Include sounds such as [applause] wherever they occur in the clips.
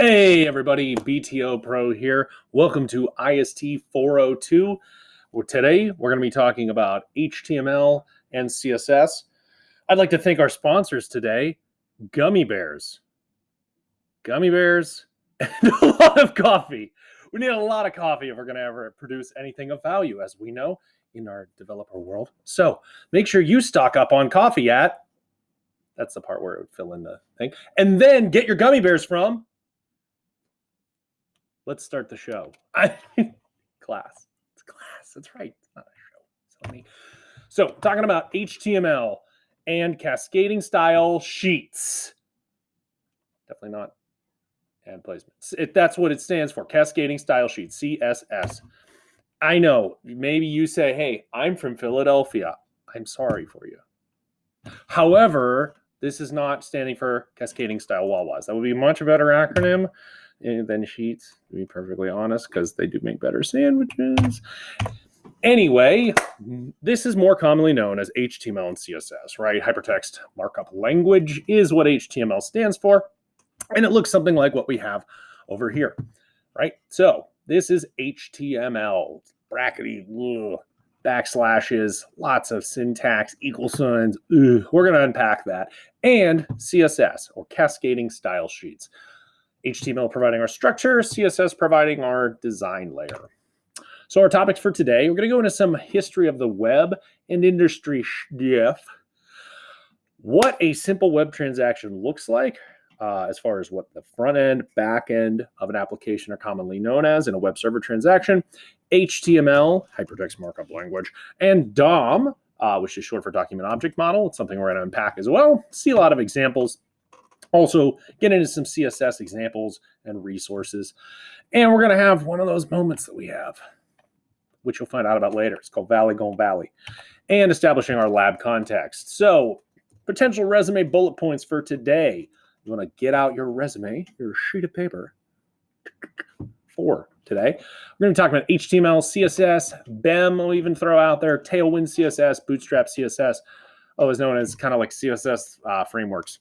Hey everybody, BTO Pro here. Welcome to IST 402. Well, today we're going to be talking about HTML and CSS. I'd like to thank our sponsors today, Gummy Bears. Gummy Bears [laughs] and a lot of coffee. We need a lot of coffee if we're going to ever produce anything of value, as we know in our developer world. So make sure you stock up on coffee at, that's the part where it would fill in the thing, and then get your gummy bears from let's start the show. [laughs] [laughs] class. It's class. That's right. It's not a show. So, so talking about HTML and cascading style sheets. Definitely not ad placements. It, that's what it stands for. Cascading style sheets, CSS. I know. Maybe you say, hey, I'm from Philadelphia. I'm sorry for you. However, this is not standing for cascading style Wawas. That would be much a much better acronym than Sheets, to be perfectly honest, because they do make better sandwiches. Anyway, this is more commonly known as HTML and CSS, right? Hypertext Markup Language is what HTML stands for, and it looks something like what we have over here, right? So this is HTML, brackety, ugh, backslashes, lots of syntax, equal signs. Ugh. We're going to unpack that. And CSS, or cascading style sheets. HTML providing our structure, CSS providing our design layer. So our topics for today, we're going to go into some history of the web and industry stuff, what a simple web transaction looks like, uh, as far as what the front end, back end of an application are commonly known as in a web server transaction, HTML, hypertext markup language, and DOM, uh, which is short for document object model. It's something we're going to unpack as well. See a lot of examples also, get into some CSS examples and resources. And we're going to have one of those moments that we have, which you'll find out about later. It's called Valley Gone Valley. And establishing our lab context. So, potential resume bullet points for today. You want to get out your resume, your sheet of paper for today. We're going to be talking about HTML, CSS, BEM, we'll even throw out there, Tailwind CSS, Bootstrap CSS, oh, is known as kind of like CSS uh, frameworks.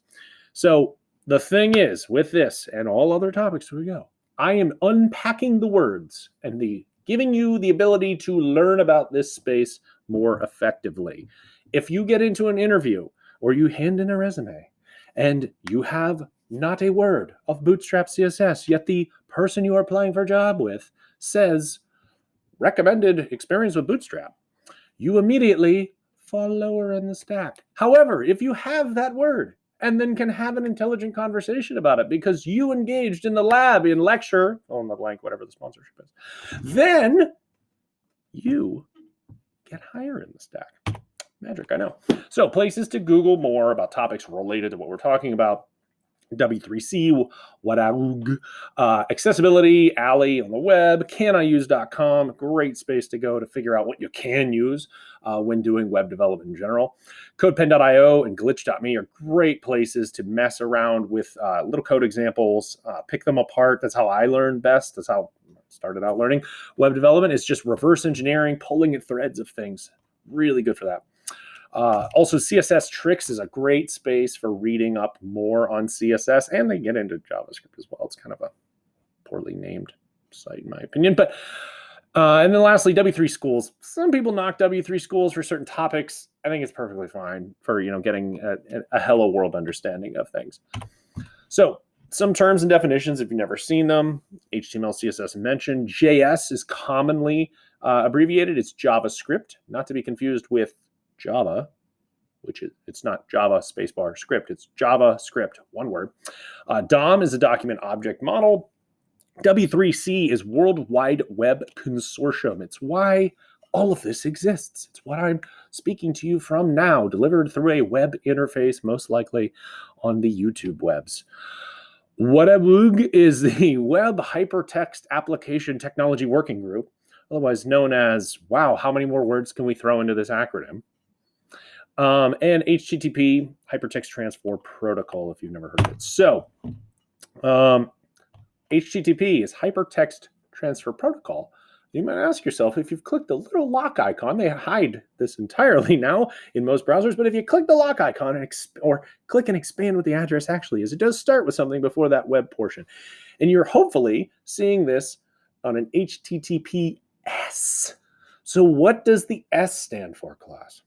So the thing is, with this and all other topics, here we go. I am unpacking the words and the giving you the ability to learn about this space more effectively. If you get into an interview or you hand in a resume and you have not a word of Bootstrap CSS, yet the person you are applying for a job with says recommended experience with Bootstrap, you immediately fall lower in the stack. However, if you have that word, and then can have an intelligent conversation about it because you engaged in the lab in lecture on the blank whatever the sponsorship is. Then you get higher in the stack. Magic i know. So places to google more about topics related to what we're talking about W3C, WHATWG, uh, accessibility, Alley on the web, caniuse.com, great space to go to figure out what you can use uh, when doing web development in general. CodePen.io and Glitch.me are great places to mess around with uh, little code examples, uh, pick them apart. That's how I learn best. That's how I started out learning web development. It's just reverse engineering, pulling at threads of things. Really good for that. Uh, also, CSS Tricks is a great space for reading up more on CSS, and they get into JavaScript as well. It's kind of a poorly named site, in my opinion. But uh, and then lastly, W3 Schools. Some people knock W3 Schools for certain topics. I think it's perfectly fine for you know getting a, a hello world understanding of things. So some terms and definitions, if you've never seen them, HTML, CSS mentioned. JS is commonly uh, abbreviated. It's JavaScript, not to be confused with Java, which is it's not Java spacebar script, it's Java script, one word. Uh, DOM is a document object model. W3C is World Wide Web Consortium. It's why all of this exists. It's what I'm speaking to you from now, delivered through a web interface, most likely on the YouTube webs. WHATWG is the [laughs] Web Hypertext Application Technology Working Group, otherwise known as, wow, how many more words can we throw into this acronym? Um, and HTTP Hypertext Transfer Protocol, if you've never heard of it. So, um, HTTP is Hypertext Transfer Protocol, You might ask yourself if you've clicked the little lock icon, they hide this entirely [laughs] now in most browsers, but if you click the lock icon and or click and expand what the address actually is, it does start with something before that web portion. And you're hopefully seeing this on an HTTPS. So what does the S stand for, class?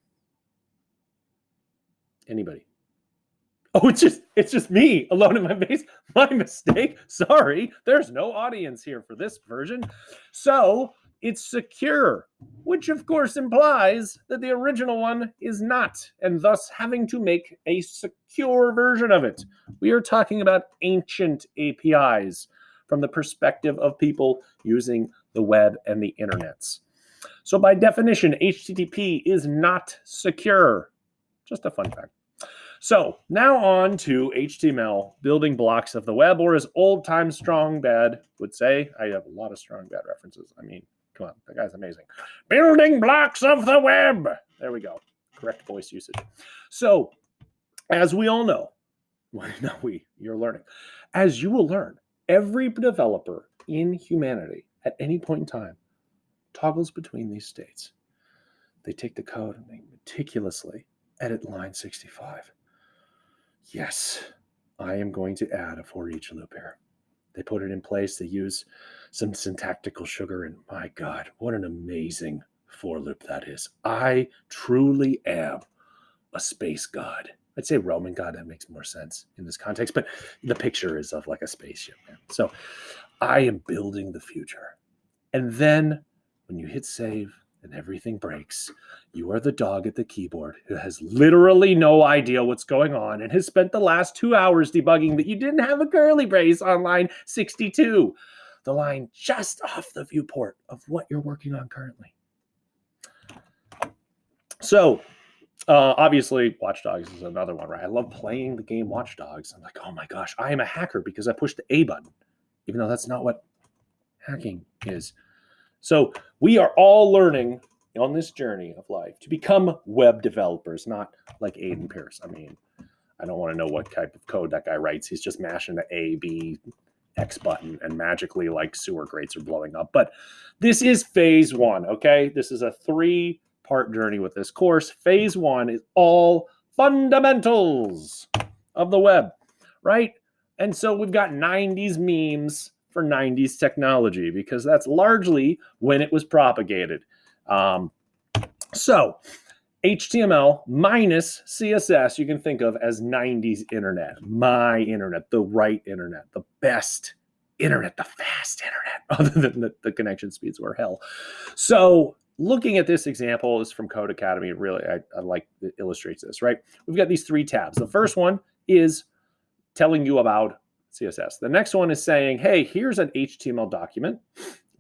Anybody? [laughs] Oh, it's just it's just me alone in my base. My mistake. Sorry. There's no audience here for this version. So it's secure, which of course implies that the original one is not, and thus having to make a secure version of it. We are talking about ancient APIs from the perspective of people using the web and the internets. So by definition, HTTP is not secure. Just a fun fact. So now on to HTML, building blocks of the web, or as old time strong bad would say, I have a lot of strong bad references. I mean, come on, that guy's amazing. Building blocks of the web. There we go. Correct voice usage. So as we all know, [laughs] well, not we, you're learning. As you will learn, every developer in humanity at any point in time toggles between these states. They take the code and they meticulously edit line 65. Yes, I am going to add a for each loop here. They put it in place. They use some syntactical sugar, and my God, what an amazing for loop that is. I truly am a space god. I'd say Roman god. That makes more sense in this context, but the picture is of like a spaceship. Man. So I am building the future. And then when you hit save, and everything breaks, you are the dog at the keyboard who has literally no idea what's going on and has spent the last two hours debugging that you didn't have a curly brace on line 62, the line just off the viewport of what you're working on currently. So, uh, obviously, Watch Dogs is another one, right? I love playing the game Watch Dogs. I'm like, oh my gosh, I am a hacker because I pushed the A button, even though that's not what hacking is. So we are all learning on this journey of life to become web developers, not like Aiden mm-hmm. Pearce. I mean, I don't want to know what type of code that guy writes. He's just mashing the A, B, X button and magically like sewer grates are blowing up. But this is phase one, okay? This is a three part journey with this course. Phase one is all fundamentals of the web, right? And so we've got 90s memes for 90s technology because that's largely when it was propagated. Um, so, HTML minus CSS, you can think of as 90s internet, my internet, the right internet, the best internet, the fast internet, [laughs] other than the, the connection speeds were hell. So, looking at this example is from Code Codecademy. Really, I, I like it illustrates this, right? We've got these three tabs. The first one is telling you about CSS. The next one is saying, hey, here's an HTML document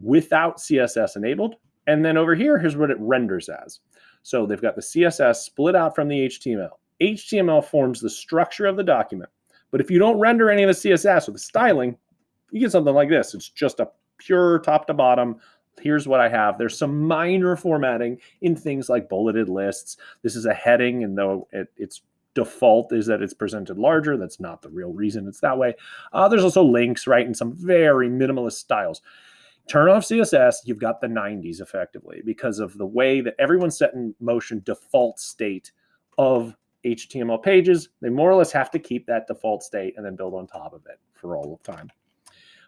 without CSS enabled. And then over here, here's what it renders as. So they've got the CSS split out from the HTML. HTML forms the structure of the document. But if you don't render any of the CSS or the styling, you get something like this. It's just a pure top to bottom. Here's what I have. There's some minor formatting in things like bulleted lists. This is a heading, and though it, it's default is that it's presented larger. That's not the real reason it's that way. Uh, there's also links, right, in some very minimalist styles. Turn off CSS, you've got the 90s effectively because of the way that everyone's set in motion default state of HTML pages. They more or less have to keep that default state and then build on top of it for all of time.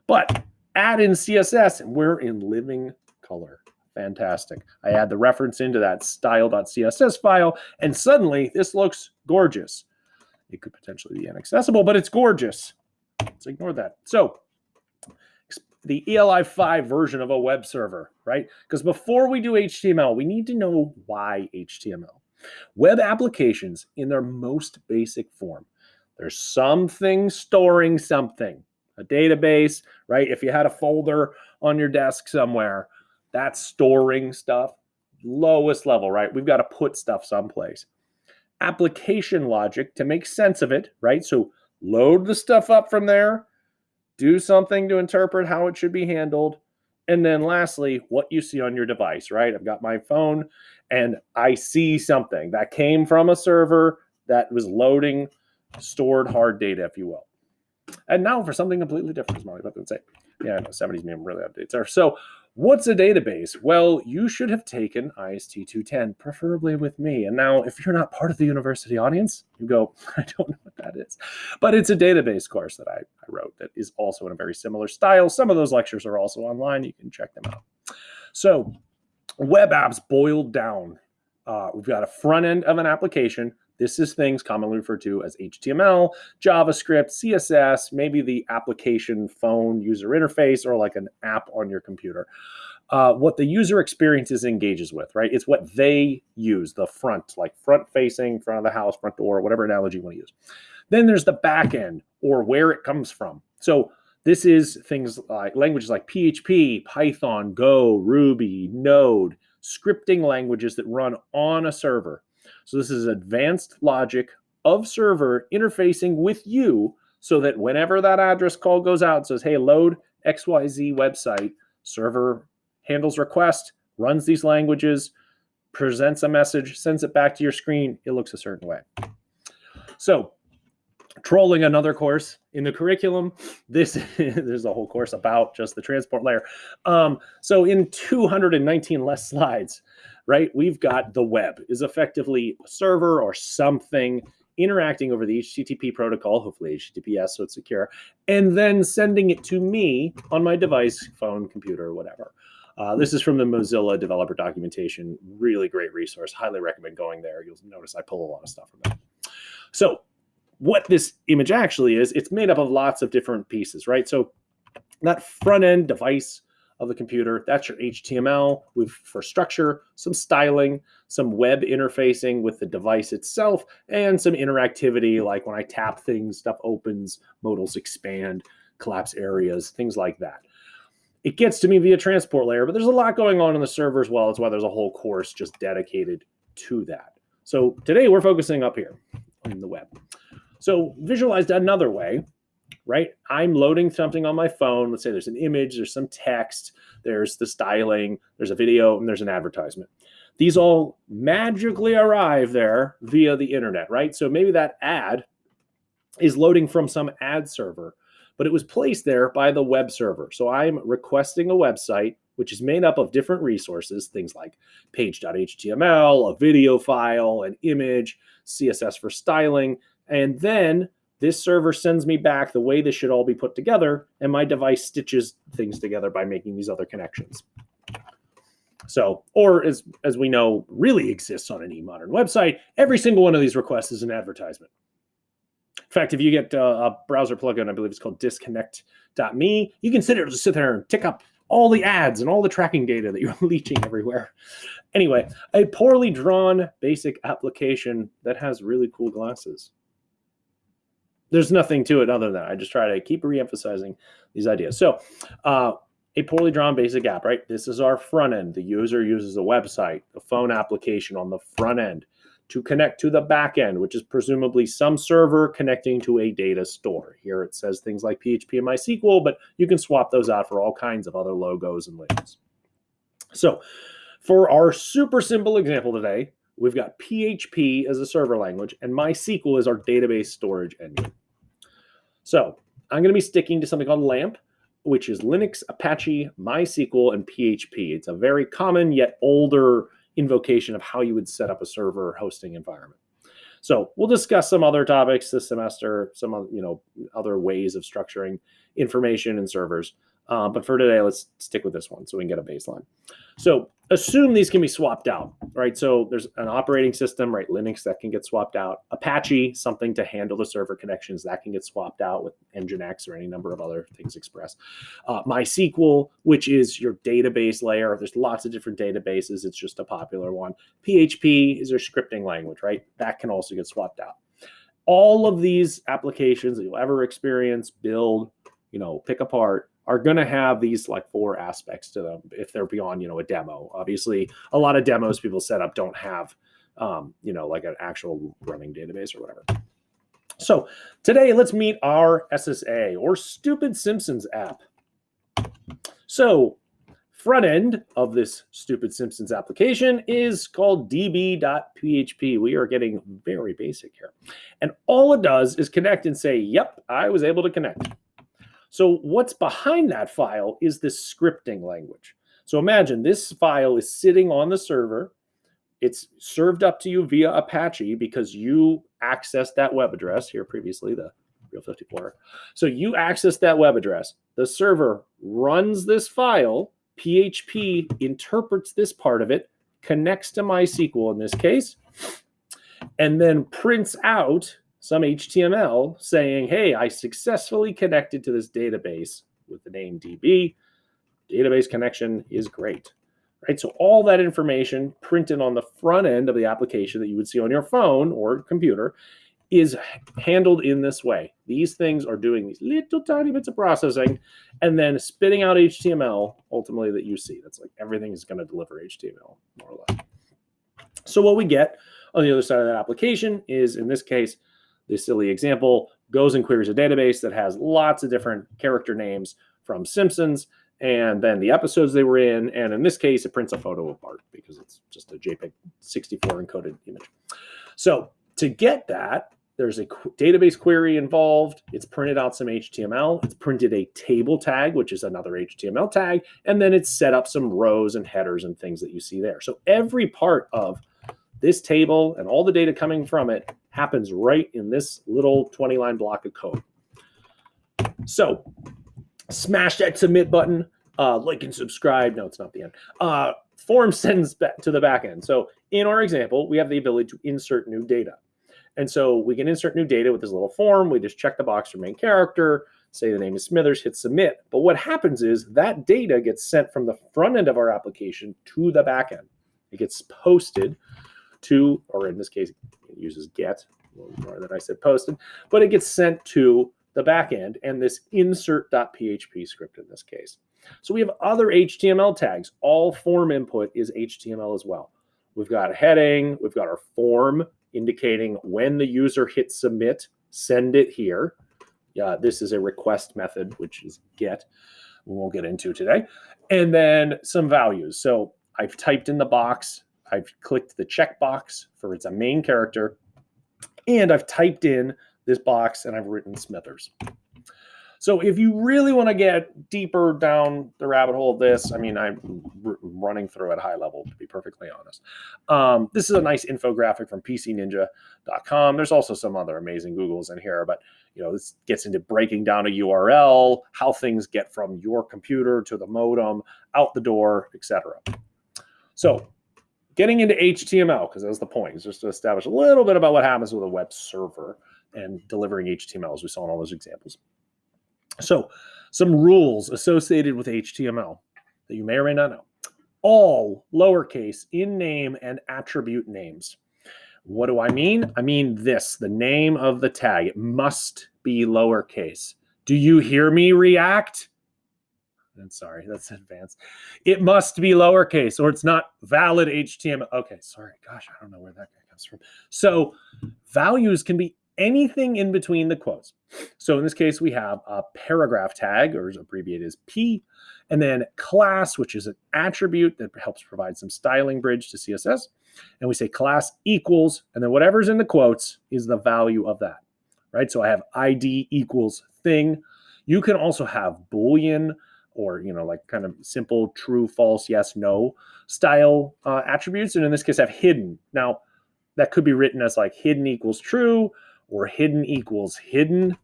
But add in CSS, and we're in living color. Fantastic. I add the reference into that style.css file, and suddenly this looks gorgeous. It could potentially be inaccessible, but it's gorgeous. Let's ignore that. So the ELI 5 version of a web server, right? Because before we do HTML, we need to know why HTML. Web applications in their most basic form. There's something storing something, a database, right? If you had a folder on your desk somewhere, that's storing stuff. Lowest level, right? We've got to put stuff someplace. Application logic to make sense of it, right? So load the stuff up from there, do something to interpret how it should be handled. And then lastly, what you see on your device, right? I've got my phone and I see something that came from a server that was loading stored hard data, if you will. And now for something completely different, as Molly about to say. Yeah, I know 70s meme really updates there. So What's a database? Well, you should have taken IST 210, preferably with me. And now, if you're not part of the university audience, you go, [laughs] I don't know what that is. But it's a database course that I, I wrote that is also in a very similar style. Some of those lectures are also online. You can check them out. So, web apps boiled down. Uh, we've got a front end of an application this is things commonly referred to as HTML, JavaScript, CSS, maybe the application phone user interface or like an app on your computer. Uh, what the user experiences engages with, right? It's what they use, the front, like front facing, front of the house, front door, whatever analogy you want to use. Then there's the back end or where it comes from. So this is things like languages like PHP, Python, Go, Ruby, Node, scripting languages that run on a server. So this is advanced logic of server interfacing with you so that whenever that address call goes out, says, hey, load XYZ website, server handles request, runs these languages, presents a message, sends it back to your screen, it looks a certain way. So trolling another course in the curriculum. [laughs] This there's a whole course about just the transport layer. Um, so in 219 less slides, right? We've got the web is effectively a server or something interacting over the HTTP protocol, hopefully HTTPS, so it's secure, and then sending it to me on my device, phone, computer, whatever. Uh, this is from the Mozilla developer documentation. Really great resource. Highly recommend going there. You'll notice I pull a lot of stuff from there. So what this image actually is, it's made up of lots of different pieces, right? So that front end device of the computer. That's your HTML with for structure, some styling, some web interfacing with the device itself, and some interactivity like when I tap things, stuff opens, modals expand, collapse areas, things like that. It gets to me via transport layer, but there's a lot going on in the server as well. That's why there's a whole course just dedicated to that. So today we're focusing up here in the web. So visualized another way, right? I'm loading something on my phone. Let's say there's an image, there's some text, there's the styling, there's a video, and there's an advertisement. These all magically arrive there via the internet, right? So maybe that ad is loading from some ad server, but it was placed there by the web server. So I'm requesting a website which is made up of different resources, things like page.html, a video file, an image, CSS for styling, and then this server sends me back the way this should all be put together, and my device stitches things together by making these other connections. So, or as, as we know, really exists on any modern website, every single one of these requests is an advertisement. In fact, if you get uh, a browser plugin, I believe it's called disconnect.me, you can sit sit there and tick up all the ads and all the tracking data that you're [laughs] leeching everywhere. Anyway, a poorly drawn basic application that has really cool glasses there's nothing to it other than. I just try to keep re-emphasizing these ideas. So uh, a poorly drawn basic app, right? This is our front end. The user uses a website, a phone application on the front end to connect to the back end, which is presumably some server connecting to a data store. Here it says things like PHP and MySQL, but you can swap those out for all kinds of other logos and labels. So for our super simple example today, we've got PHP as a server language and MySQL is our database storage engine. So I'm going to be sticking to something called LAMP, which is Linux, Apache, MySQL, and PHP. It's a very common yet older invocation of how you would set up a server hosting environment. So we'll discuss some other topics this semester, some you know other ways of structuring information and servers. Uh, but for today, let's stick with this one so we can get a baseline. So assume these can be swapped out, right? So there's an operating system, right? Linux that can get swapped out. Apache, something to handle the server connections that can get swapped out with Nginx or any number of other things Express. Uh, MySQL, which is your database layer. There's lots of different databases. It's just a popular one. PHP is your scripting language, right? That can also get swapped out. All of these applications that you'll ever experience, build, you know, pick apart, are going to have these like four aspects to them if they're beyond you know a demo. Obviously a lot of demos people set up don't have um, you know like an actual running database or whatever. So today let's meet our ssa or stupid simpsons app. So front end of this stupid simpsons application is called db.php we are getting very basic here. And all it does is connect and say yep i was able to connect so what's behind that file is this scripting language. So imagine this file is sitting on the server. It's served up to you via Apache because you accessed that web address here previously, the Real 54. So you access that web address. The server runs this file. PHP interprets this part of it, connects to MySQL in this case, and then prints out some HTML saying, hey, I successfully connected to this database with the name DB. Database connection is great. Right, so all that information printed on the front end of the application that you would see on your phone or computer is handled in this way. These things are doing these little tiny bits of processing and then spitting out HTML ultimately that you see. That's like everything is going to deliver HTML more or less. So what we get on the other side of that application is in this case, this silly example goes and queries a database that has lots of different character names from Simpsons and then the episodes they were in. And in this case, it prints a photo of Bart because it's just a JPEG 64 encoded image. So to get that, there's a qu database query involved. It's printed out some HTML. It's printed a table tag, which is another HTML tag. And then it's set up some rows and headers and things that you see there. So every part of this table and all the data coming from it happens right in this little 20 line block of code. So smash that submit button, uh, like and subscribe. No, it's not the end. Uh, form sends back to the back end. So in our example, we have the ability to insert new data. And so we can insert new data with this little form. We just check the box for main character, say the name is Smithers, hit submit. But what happens is that data gets sent from the front end of our application to the back end. It gets posted to, or in this case, it uses get, more than I said posted, but it gets sent to the backend and this insert.php script in this case. So we have other HTML tags. All form input is HTML as well. We've got a heading, we've got our form, indicating when the user hits submit, send it here. Yeah, this is a request method, which is get. We won't get into today. And then some values. So I've typed in the box. I've clicked the checkbox for it's a main character. And I've typed in this box and I've written Smithers. So if you really want to get deeper down the rabbit hole of this, I mean, I'm running through at high level, to be perfectly honest. Um, this is a nice infographic from pcninja.com. There's also some other amazing Googles in here, but you know, this gets into breaking down a URL, how things get from your computer to the modem, out the door, etc. So getting into HTML, because that's the point, is just to establish a little bit about what happens with a web server and delivering HTML, as we saw in all those examples. So, some rules associated with HTML that you may or may not know. All lowercase in name and attribute names. What do I mean? I mean this the name of the tag. It must be lowercase. Do you hear me react? I'm sorry, [laughs] that's advanced. It must be lowercase or it's not valid HTML. Okay, sorry. Gosh, I don't know where that guy comes from. So, values can be anything in between the quotes. So in this case, we have a paragraph tag, or abbreviated as P, and then class, which is an attribute that helps provide some styling bridge to CSS. And we say class equals, and then whatever's in the quotes is the value of that, right? So I have ID equals thing. You can also have Boolean or, you know, like kind of simple true, false, yes, no style uh, attributes. And in this case, have hidden. Now, that could be written as like hidden equals true, or hidden equals hidden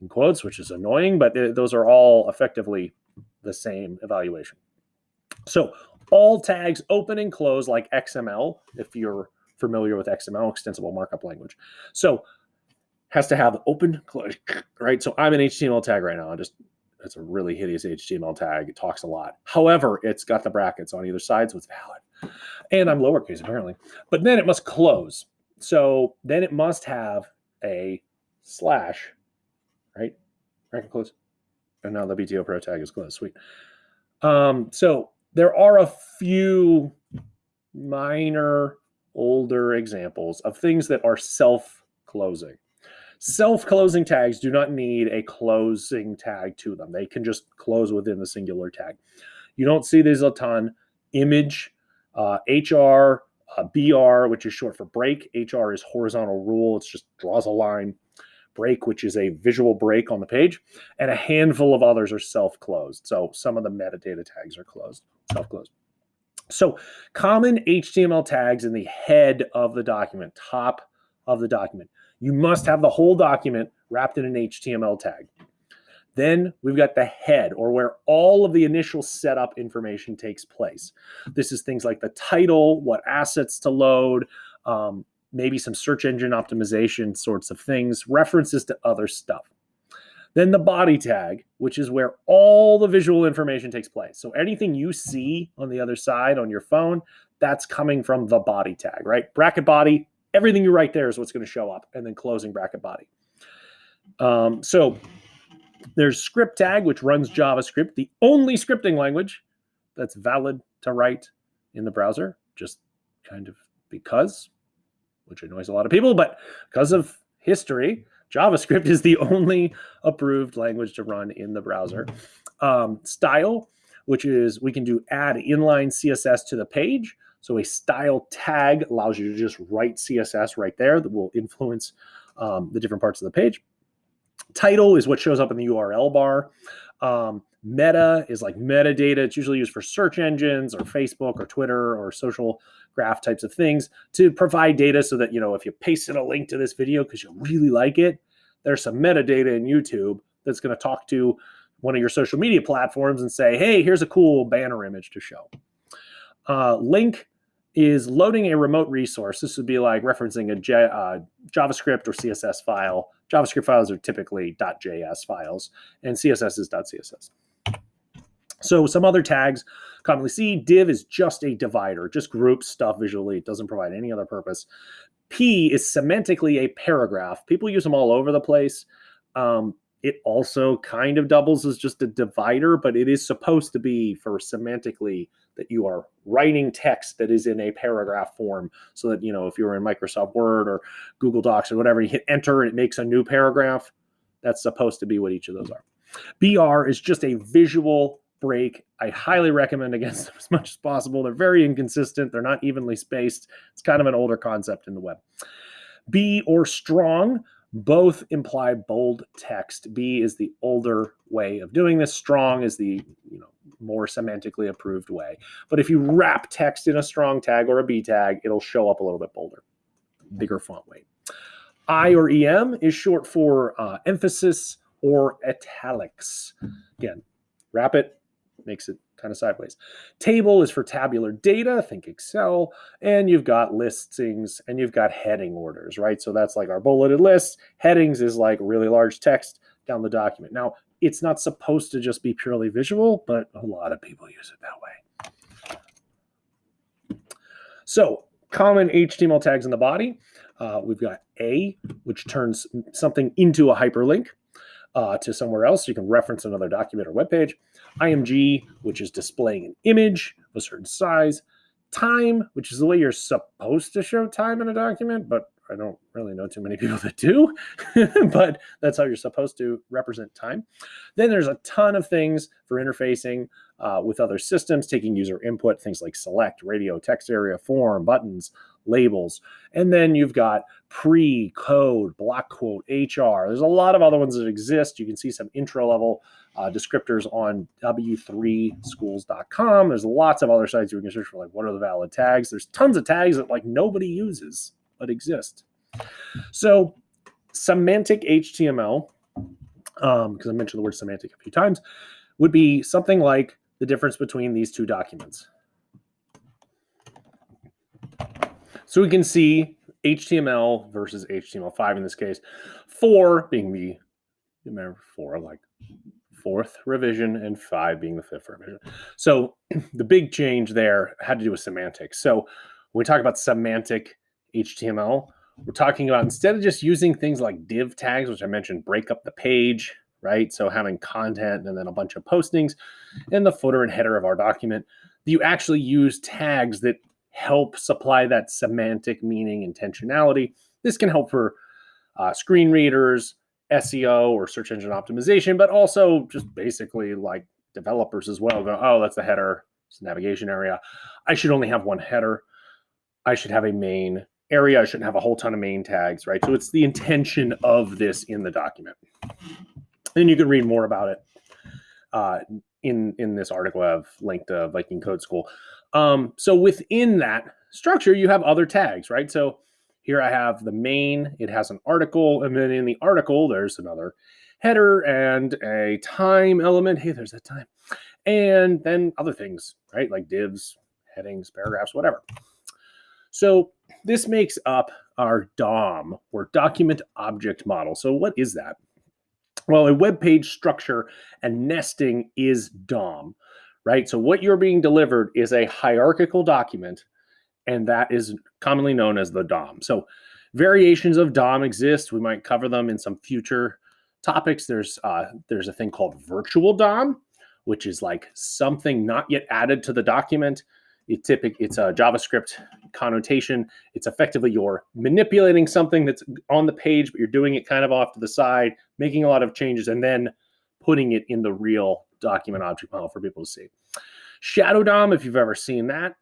in quotes, which is annoying, but those are all effectively the same evaluation. So all tags open and close like XML, if you're familiar with XML, extensible markup language. So has to have open, close, right? So I'm an HTML tag right now. I just it's a really hideous HTML tag. It talks a lot. However, it's got the brackets on either side, so it's valid. And I'm lowercase apparently. But then it must close. So then it must have a slash, right? Bracket close. And now the BTO Pro tag is closed. Sweet. Um, so there are a few minor older examples of things that are self-closing. Self-closing tags do not need a closing tag to them. They can just close within the singular tag. You don't see these a ton. Image, uh, HR, uh, BR, which is short for break. HR is horizontal rule. It just draws a line. break, which is a visual break on the page, and a handful of others are self-closed. So some of the metadata tags are closed, self-closed. So common HTML tags in the head of the document, top of the document. You must have the whole document wrapped in an HTML tag. Then we've got the head or where all of the initial setup information takes place. This is things like the title, what assets to load, um, maybe some search engine optimization sorts of things, references to other stuff. Then the body tag, which is where all the visual information takes place. So anything you see on the other side on your phone, that's coming from the body tag, right? Bracket body, everything you write there is what's going to show up, and then closing bracket body. Um, so there's script tag, which runs JavaScript, the only scripting language that's valid to write in the browser, just kind of because, which annoys a lot of people, but because of history, JavaScript is the only approved language to run in the browser. Um, style, which is we can do add inline CSS to the page. So a style tag allows you to just write CSS right there that will influence um, the different parts of the page. Title is what shows up in the URL bar. Um, meta is like metadata. It's usually used for search engines or Facebook or Twitter or social graph types of things to provide data so that, you know, if you paste in a link to this video because you really like it, there's some metadata in YouTube that's going to talk to one of your social media platforms and say, hey, here's a cool banner image to show. Uh, link is loading a remote resource. This would be like referencing a J, uh, JavaScript or CSS file. JavaScript files are typically .js files, and CSS is .css. So some other tags commonly see, div is just a divider, just groups stuff visually. It doesn't provide any other purpose. P is semantically a paragraph. People use them all over the place. Um, it also kind of doubles as just a divider, but it is supposed to be for semantically that you are writing text that is in a paragraph form so that, you know, if you're in Microsoft Word or Google Docs or whatever, you hit enter and it makes a new paragraph. That's supposed to be what each of those are. BR is just a visual break. I highly recommend against [laughs] them as much as possible. They're very inconsistent. They're not evenly spaced. It's kind of an older concept in the web. B or strong both imply bold text. B is the older way of doing this. Strong is the more semantically approved way. But if you wrap text in a strong tag or a B tag, it'll show up a little bit bolder, bigger font weight. I or EM is short for uh, emphasis or italics. Again, wrap it, makes it kind of sideways. Table is for tabular data, think Excel, and you've got listings and you've got heading orders, right? So that's like our bulleted list. Headings is like really large text down the document. Now, it's not supposed to just be purely visual, but a lot of people use it that way. So common HTML tags in the body. Uh, we've got A, which turns something into a hyperlink uh, to somewhere else. You can reference another document or web page. IMG, which is displaying an image of a certain size. Time, which is the way you're supposed to show time in a document, but I don't really know too many people that do, [laughs] but that's how you're supposed to represent time. Then there's a ton of things for interfacing uh, with other systems, taking user input, things like select, radio, text area, form, buttons, labels. And then you've got pre, code, block quote, HR. There's a lot of other ones that exist. You can see some intro level uh, descriptors on w3schools.com. There's lots of other sites you can search for, like what are the valid tags. There's tons of tags that like nobody uses but exist. So semantic HTML, because um, I mentioned the word semantic a few times, would be something like the difference between these two documents. So we can see HTML versus HTML5 in this case, four being the, remember four, like fourth revision and five being the fifth revision. So [clears throat] the big change there had to do with semantics. So when we talk about semantic HTML. We're talking about instead of just using things like div tags, which I mentioned, break up the page, right? So having content and then a bunch of postings in the footer and header of our document, you actually use tags that help supply that semantic meaning intentionality. This can help for uh, screen readers, SEO or search engine optimization, but also just basically like developers as well go, oh, that's the header, it's the navigation area. I should only have one header. I should have a main area. I shouldn't have a whole ton of main tags, right? So it's the intention of this in the document. And you can read more about it uh, in in this article I've linked to Viking Code School. Um, so within that structure, you have other tags, right? So here I have the main, it has an article, and then in the article, there's another header and a time element. Hey, there's that time. And then other things, right? Like divs, headings, paragraphs, whatever. So this makes up our DOM or document object model. So what is that? Well, a web page structure and nesting is DOM, right? So what you're being delivered is a hierarchical document, and that is commonly known as the DOM. So variations of DOM exist. We might cover them in some future topics. There's uh, there's a thing called virtual DOM, which is like something not yet added to the document. It typic, it's a JavaScript connotation. It's effectively you're manipulating something that's on the page, but you're doing it kind of off to the side, making a lot of changes, and then putting it in the real document object model for people to see. Shadow DOM, if you've ever seen that,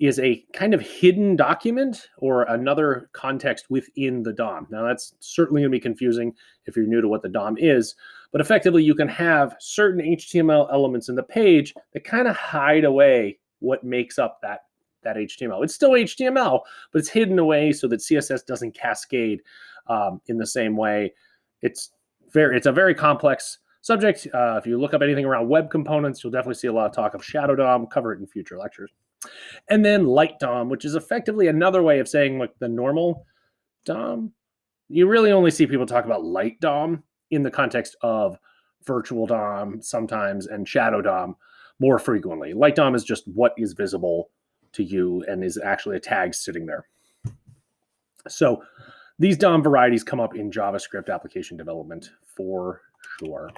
is a kind of hidden document or another context within the DOM. Now, that's certainly going to be confusing if you're new to what the DOM is, but effectively, you can have certain HTML elements in the page that kind of hide away what makes up that, that HTML. It's still HTML, but it's hidden away so that CSS doesn't cascade um, in the same way. It's very, it's a very complex subject. Uh, if you look up anything around web components, you'll definitely see a lot of talk of Shadow DOM. cover it in future lectures. And then light DOM, which is effectively another way of saying like the normal DOM. You really only see people talk about light DOM in the context of virtual DOM sometimes and shadow DOM more frequently. Light DOM is just what is visible to you and is actually a tag sitting there. So these DOM varieties come up in JavaScript application development for sure.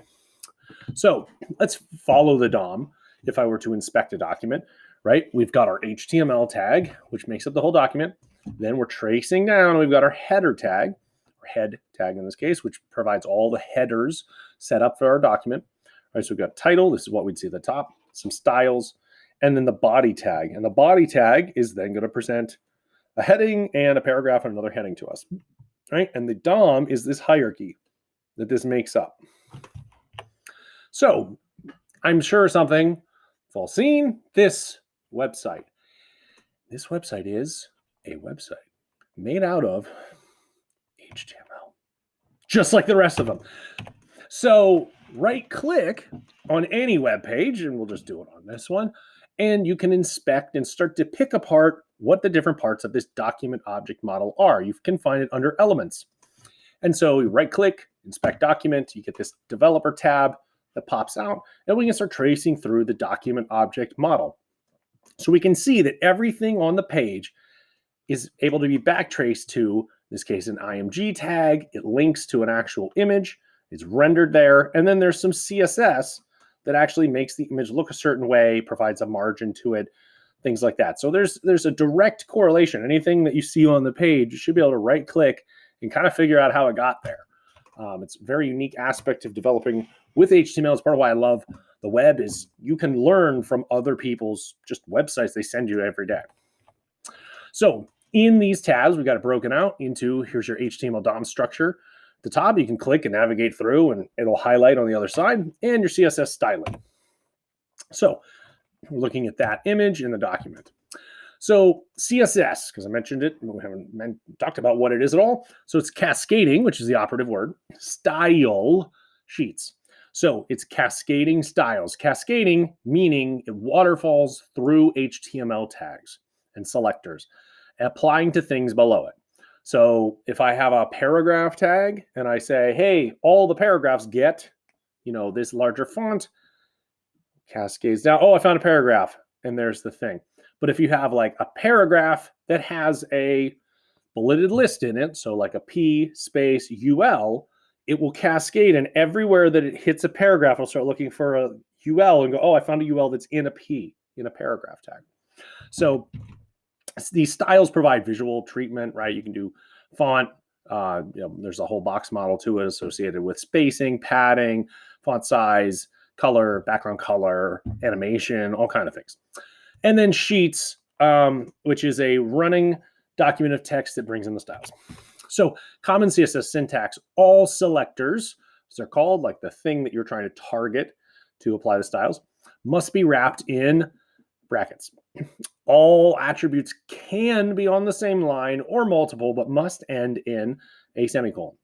So let's follow the DOM. If I were to inspect a document, right? We've got our HTML tag, which makes up the whole document. Then we're tracing down, we've got our header tag, or head tag in this case, which provides all the headers set up for our document. All right, so we've got title, this is what we'd see at the top, some styles, and then the body tag. And the body tag is then going to present a heading and a paragraph and another heading to us. Right? And the DOM is this hierarchy that this makes up. So I'm sure something you've seen this website. This website is a website made out of HTML, just like the rest of them. So right click on any web page, and we'll just do it on this one, and you can inspect and start to pick apart what the different parts of this document object model are. You can find it under elements. And so you right click, inspect document, you get this developer tab that pops out, and we can start tracing through the document object model. So we can see that everything on the page is able to be backtraced to, in this case, an IMG tag. It links to an actual image. It's rendered there. And then there's some CSS that actually makes the image look a certain way, provides a margin to it, things like that. So there's there's a direct correlation. Anything that you see on the page, you should be able to right click and kind of figure out how it got there. Um, it's a very unique aspect of developing with HTML. It's part of why I love the web is you can learn from other people's just websites they send you every day. So in these tabs, we've got it broken out into here's your HTML DOM structure. The top, you can click and navigate through and it'll highlight on the other side and your CSS styling. So we're looking at that image in the document. So CSS, because I mentioned it, we haven't talked about what it is at all. So it's cascading, which is the operative word, style sheets. So it's cascading styles. Cascading meaning it waterfalls through HTML tags and selectors, applying to things below it. So if I have a paragraph tag and I say, hey, all the paragraphs get, you know, this larger font, cascades down. Oh, I found a paragraph and there's the thing. But if you have like a paragraph that has a bulleted list in it, so like a P space UL, it will cascade and everywhere that it hits a paragraph, it'll start looking for a UL and go, oh, I found a UL that's in a P in a paragraph tag. So these styles provide visual treatment, right? You can do font. Uh, you know, there's a whole box model to it associated with spacing, padding, font size, color, background color, animation, all kind of things. And then sheets, um, which is a running document of text that brings in the styles. So common CSS syntax, all selectors, as they're called, like the thing that you're trying to target to apply the styles, must be wrapped in brackets. All attributes can be on the same line or multiple, but must end in a semicolon.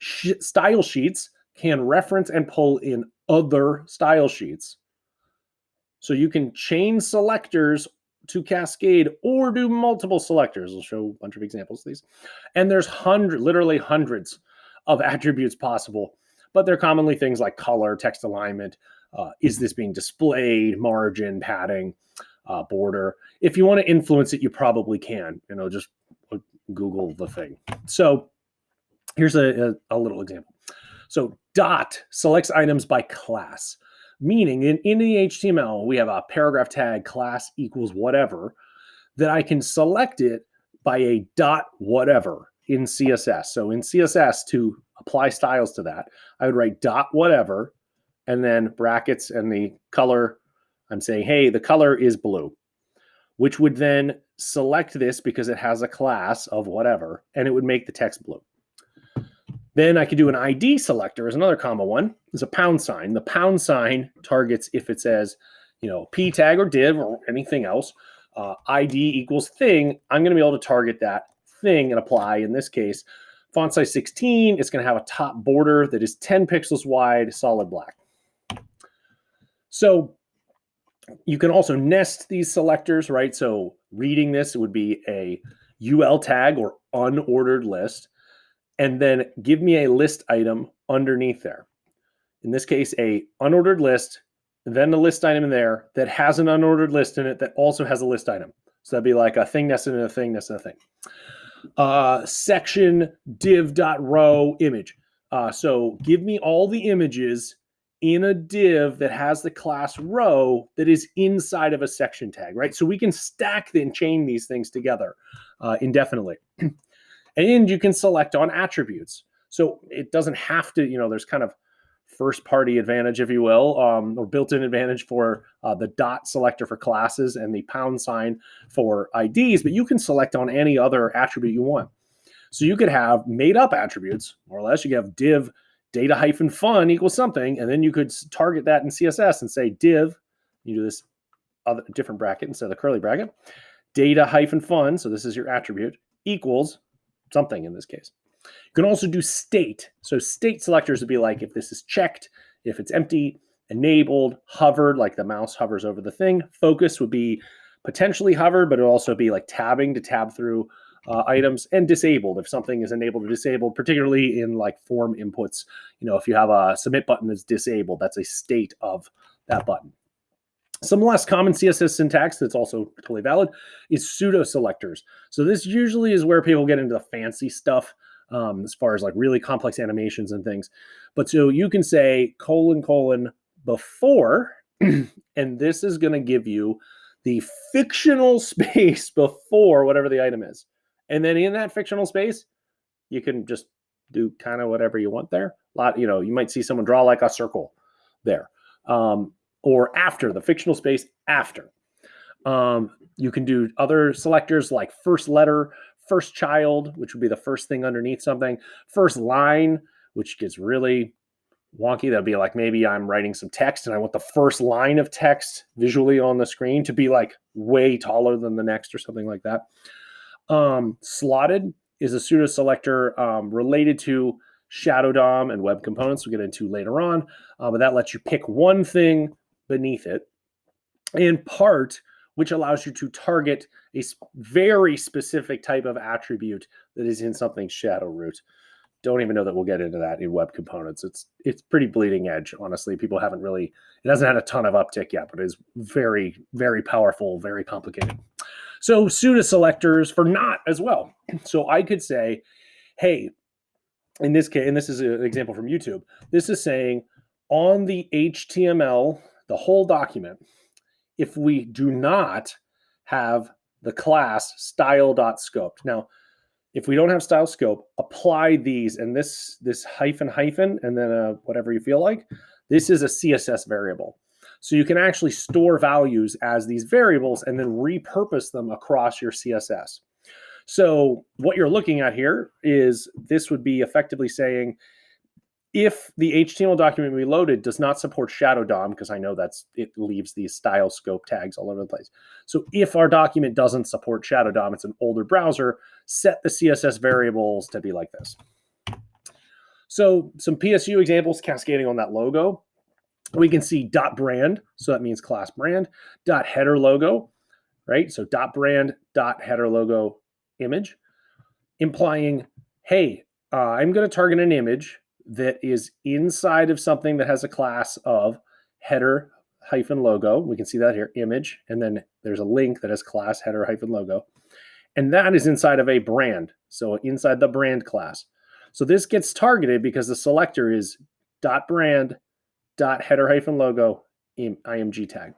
Style sheets can reference and pull in other style sheets. So you can chain selectors to cascade or do multiple selectors. I'll show a bunch of examples of these. And there's hundred, literally hundreds of attributes possible, but they're commonly things like color, text alignment, uh, is this being displayed, margin, padding, uh, border. If you want to influence it, you probably can, you know, just Google the thing. So here's a, a, a little example. So dot selects items by class, meaning in, in the HTML, we have a paragraph tag class equals whatever that I can select it by a dot whatever in CSS. So in CSS to apply styles to that, I would write dot whatever and then brackets and the color. I'm saying, hey, the color is blue, which would then select this because it has a class of whatever, and it would make the text blue. Then I could do an ID selector as another comma one. Is a pound sign. The pound sign targets if it says, you know, p tag or div or anything else. Uh, ID equals thing. I'm going to be able to target that thing and apply. In this case, font size 16. It's going to have a top border that is 10 pixels wide, solid black. So you can also nest these selectors, right? So reading this, would be a UL tag or unordered list and then give me a list item underneath there. In this case, a unordered list, then a list item in there that has an unordered list in it that also has a list item. So that'd be like a thing nested in a thing nested in a thing. Uh, section div.row image. Uh, so give me all the images in a div that has the class row that is inside of a section tag, right? So we can stack and chain these things together uh, indefinitely. [clears throat] and you can select on attributes. So it doesn't have to, you know, there's kind of first party advantage, if you will, um, or built in advantage for uh, the dot selector for classes and the pound sign for IDs, but you can select on any other attribute you want. So you could have made up attributes, more or less. You could have div data hyphen fun equals something, and then you could target that in CSS and say div, you do this other different bracket instead of the curly bracket, data hyphen fun, so this is your attribute, equals something in this case. You can also do state. So state selectors would be like if this is checked, if it's empty, enabled, hovered, like the mouse hovers over the thing. Focus would be potentially hovered, but it would also be like tabbing to tab through uh, items and disabled if something is enabled or disabled, particularly in like form inputs. You know, if you have a submit button that's disabled, that's a state of that button. Some less common CSS syntax that's also totally valid is pseudo selectors. So this usually is where people get into the fancy stuff um, as far as like really complex animations and things. But so you can say colon colon before, [clears throat] and this is going to give you the fictional [laughs] space before whatever the item is. And then in that fictional space, you can just do kind of whatever you want there. A lot, you know, you might see someone draw like a circle there. Um, or after the fictional space after. Um, you can do other selectors like first letter, first child, which would be the first thing underneath something, first line, which gets really wonky. That'd be like maybe I'm writing some text and I want the first line of text visually on the screen to be like way taller than the next or something like that. Um, slotted is a pseudo selector um, related to Shadow DOM and web components we'll get into later on, uh, but that lets you pick one thing beneath it. And part, which allows you to target a very specific type of attribute that is in something shadow root. Don't even know that we'll get into that in web components. It's it's pretty bleeding edge, honestly. People haven't really it hasn't had a ton of uptick yet, but it is very, very powerful, very complicated. So pseudo selectors for not as well. So I could say, hey, in this case, and this is an example from YouTube, this is saying on the HTML the whole document if we do not have the class style.scoped. Now, if we don't have style scope, apply these and this this hyphen hyphen and then uh, whatever you feel like. This is a CSS variable. So you can actually store values as these variables and then repurpose them across your CSS. So what you're looking at here is this would be effectively saying if the HTML document we loaded does not support Shadow DOM, because I know that's it leaves these style scope tags all over the place. So if our document doesn't support Shadow DOM, it's an older browser, set the CSS variables to be like this. So some PSU examples cascading on that logo. We can see dot brand, so that means class brand, dot header logo, right? So dot brand, dot header logo image, implying, hey, uh, I'm going to target an image that is inside of something that has a class of header hyphen logo. We can see that here, image, and then there's a link that has class header hyphen logo. And that is inside of a brand. So inside the brand class. So this gets targeted because the selector is dot brand dot header hyphen logo img tag.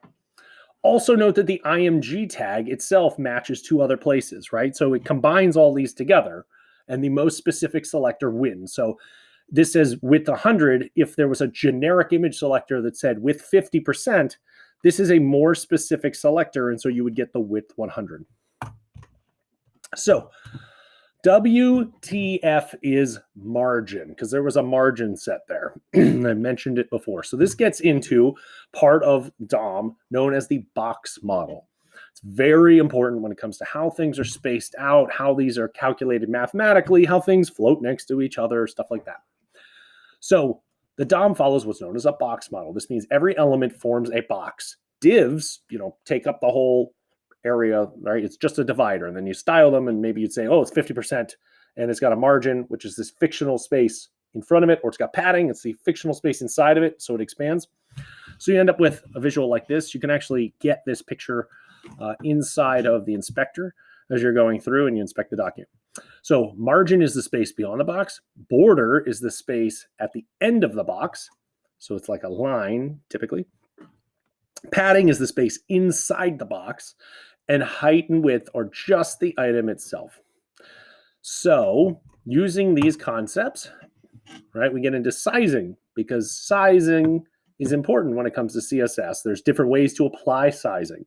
Also note that the img tag itself matches two other places, right? So it combines all these together and the most specific selector wins. So this says width 100. If there was a generic image selector that said width 50%, this is a more specific selector. And so you would get the width 100. So WTF is margin because there was a margin set there. [clears throat] I mentioned it before. So this gets into part of DOM known as the box model. It's very important when it comes to how things are spaced out, how these are calculated mathematically, how things float next to each other, stuff like that. So the DOM follows what's known as a box model. This means every element forms a box. Divs, you know, take up the whole area, right? It's just a divider. And then you style them and maybe you'd say, oh, it's 50% and it's got a margin, which is this fictional space in front of it, or it's got padding, it's the fictional space inside of it, so it expands. So you end up with a visual like this. You can actually get this picture uh, inside of the inspector as you're going through and you inspect the document. So margin is the space beyond the box. Border is the space at the end of the box. So it's like a line typically. Padding is the space inside the box and height and width are just the item itself. So using these concepts, right, we get into sizing because sizing is important when it comes to CSS. There's different ways to apply sizing.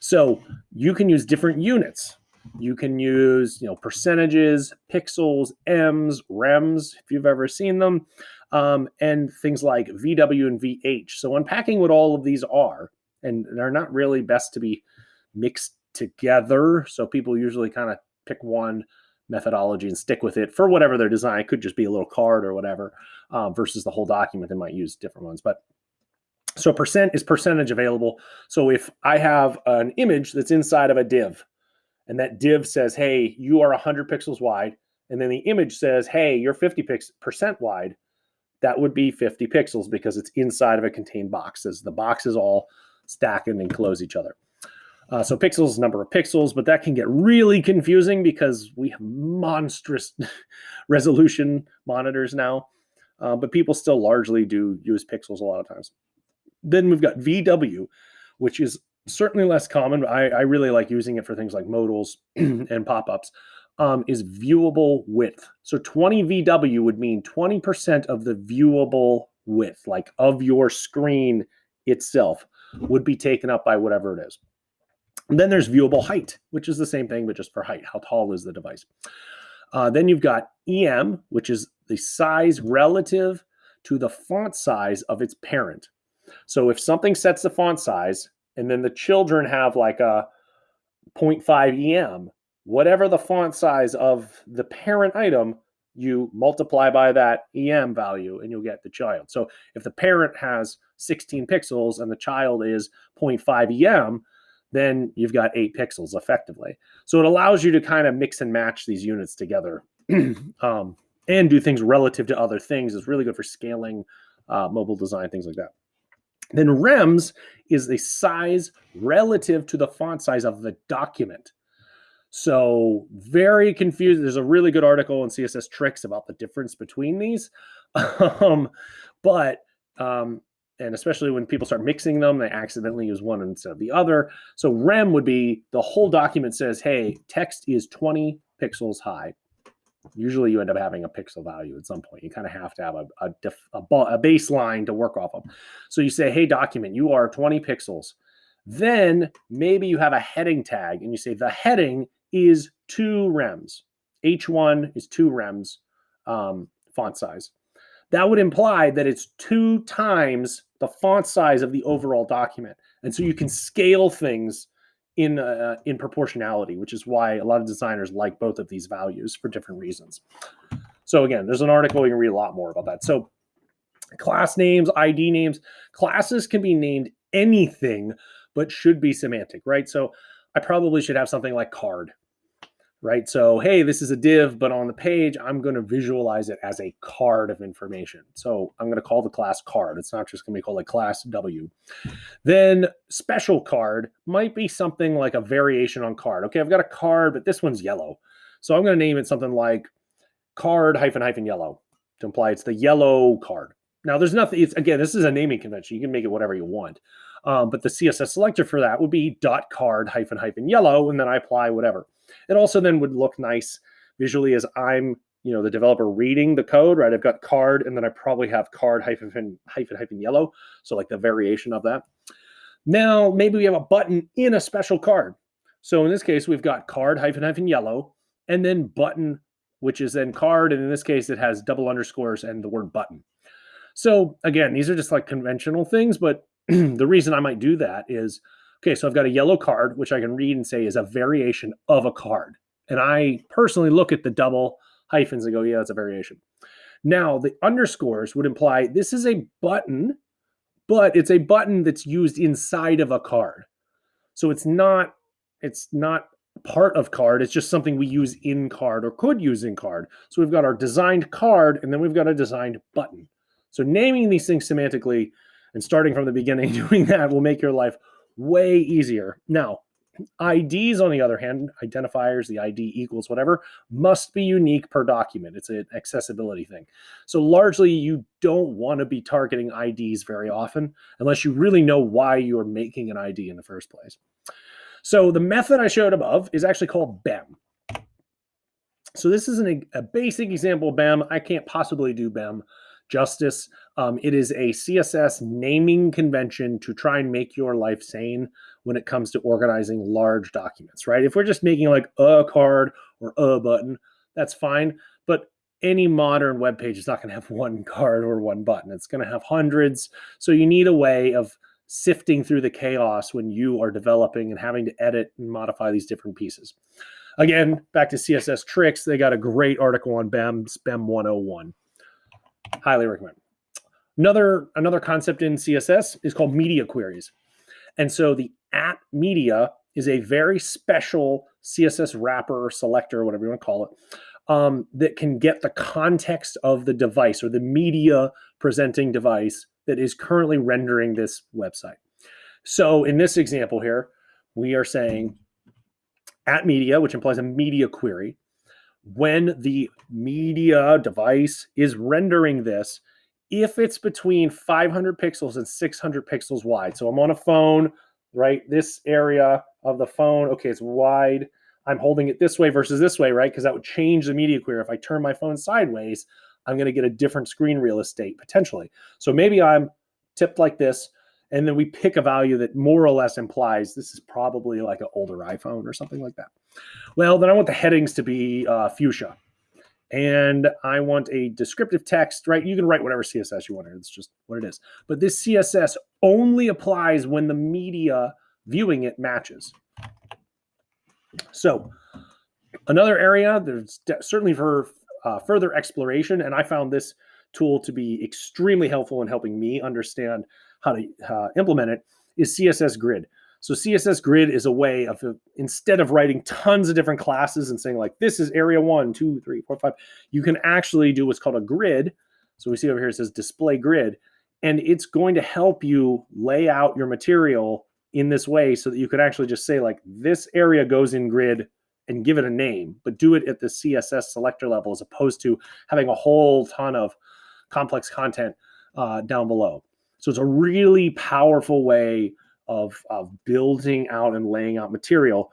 So you can use different units. You can use, you know, percentages, pixels, ems, rems, if you've ever seen them, um, and things like VW and VH. So unpacking what all of these are, and they're not really best to be mixed together. So people usually kind of pick one methodology and stick with it for whatever their design. It could just be a little card or whatever, um, versus the whole document. They might use different ones, but so percent is percentage available. So if I have an image that's inside of a div, and that div says, "Hey, you are 100 pixels wide," and then the image says, "Hey, you're 50 percent wide," that would be 50 pixels because it's inside of a contained box. As the boxes all stack and enclose each other. Uh, so pixels, number of pixels, but that can get really confusing because we have monstrous [laughs] resolution monitors now. Uh, but people still largely do use pixels a lot of times. Then we've got VW, which is certainly less common. But I, I really like using it for things like modals [clears throat] and pop-ups. Um, is viewable width. So 20 VW would mean 20% of the viewable width, like of your screen itself, would be taken up by whatever it is. And then there's viewable height, which is the same thing, but just for height. How tall is the device? Uh, then you've got EM, which is the size relative to the font size of its parent. So if something sets the font size and then the children have like a 0.5 EM, whatever the font size of the parent item, you multiply by that EM value and you'll get the child. So if the parent has 16 pixels and the child is 0.5 EM, then you've got eight pixels effectively. So it allows you to kind of mix and match these units together [clears throat] um, and do things relative to other things. It's really good for scaling uh, mobile design, things like that. Then rems is the size relative to the font size of the document. So very confused. There's a really good article in CSS Tricks about the difference between these. [laughs] um, but um, and especially when people start mixing them, they accidentally use one instead of the other. So rem would be the whole document says, hey, text is 20 pixels high. Usually you end up having a pixel value at some point. You kind of have to have a, a, a, a baseline to work off of. So you say, hey, document, you are 20 pixels. Then maybe you have a heading tag and you say the heading is two rems. H1 is two rems um, font size. That would imply that it's two times the font size of the hmm. overall document. And so you can mm-hmm. scale things in uh, uh, in proportionality, which is why a lot of designers like both of these values for different reasons. So again, there's an article you can read a lot more about that. So class names, ID names, classes can be named anything, but should be semantic, right? So I probably should have something like card right? So, hey, this is a div, but on the page, I'm going to visualize it as a card of information. So I'm going to call the class card. It's not just going to be called like class W. Then special card might be something like a variation on card. Okay, I've got a card, but this one's yellow. So I'm going to name it something like card hyphen hyphen yellow to imply it's the yellow card. Now, there's nothing, it's again, this is a naming convention. You can make it whatever you want. Um, but the CSS selector for that would be dot card hyphen hyphen yellow, and then I apply whatever. It also then would look nice visually as I'm, you know, the developer reading the code, right? I've got card and then I probably have card hyphen hyphen hyphen yellow. So like the variation of that. Now, maybe we have a button in a special card. So in this case, we've got card hyphen hyphen yellow and then button, which is then card. And in this case, it has double underscores and the word button. So again, these are just like conventional things, but [clears throat] the reason I might do that is okay, so I've got a yellow card, which I can read and say is a variation of a card. And I personally look at the double hyphens and go, yeah, it's a variation. Now, the underscores would imply this is a button, but it's a button that's used inside of a card. So it's not it's not part of card, it's just something we use in card or could use in card. So we've got our designed card and then we've got a designed button. So naming these things semantically and starting from the beginning [laughs] doing that will make your life way easier. Now, IDs, on the other hand, identifiers, the ID equals whatever, must be unique per document. It's an accessibility thing. So largely, you don't want to be targeting IDs very often unless you really know why you're making an ID in the first place. So the method I showed above is actually called BEM. So this is an, a basic example of BEM. I can't possibly do BEM justice. Um, it is a CSS naming convention to try and make your life sane when it comes to organizing large documents, right? If we're just making like a card or a button, that's fine. But any modern web page is not going to have [laughs] one card or one button. It's going to have hundreds. So you need a way of sifting through the chaos when you are developing and having to edit and modify these different pieces. Again, back to CSS tricks, they got a great article on BEM, BEM 101. Highly recommend. Another another concept in CSS is called media queries. And so the at media is a very special CSS wrapper or selector, whatever you want to call it, um, that can get the context of the device or the media presenting device that is currently rendering this website. So in this example here, we are saying at media, which implies a media query. When the media device is rendering this, if it's between 500 pixels and 600 pixels wide. So I'm on a phone, right? This area of the phone, okay, it's wide. I'm holding it this way versus this way, right? Because that would change the media query. If I turn my phone sideways, I'm going to get a different screen real estate potentially. So maybe I'm tipped like this, and then we pick a value that more or less implies this is probably like an older iPhone or something like that. Well, then I want the headings to be uh, fuchsia and I want a descriptive text, right? You can write whatever CSS you want. It's just what it is. But this CSS only applies when the media viewing it matches. So another area, there's certainly for uh, further exploration, and I found this tool to be extremely helpful in helping me understand how to uh, implement it, is CSS Grid. So CSS grid is a way of instead of writing tons of different classes and saying like this is area one, two, three, four, five, you can actually do what's called a grid. So we see over here it says display grid, and it's going to help you lay out your material in this way so that you can actually just say like this area goes in grid and give it a name, but do it at the CSS selector level as opposed to having a whole ton of complex content uh, down below. So it's a really powerful way of, of building out and laying out material.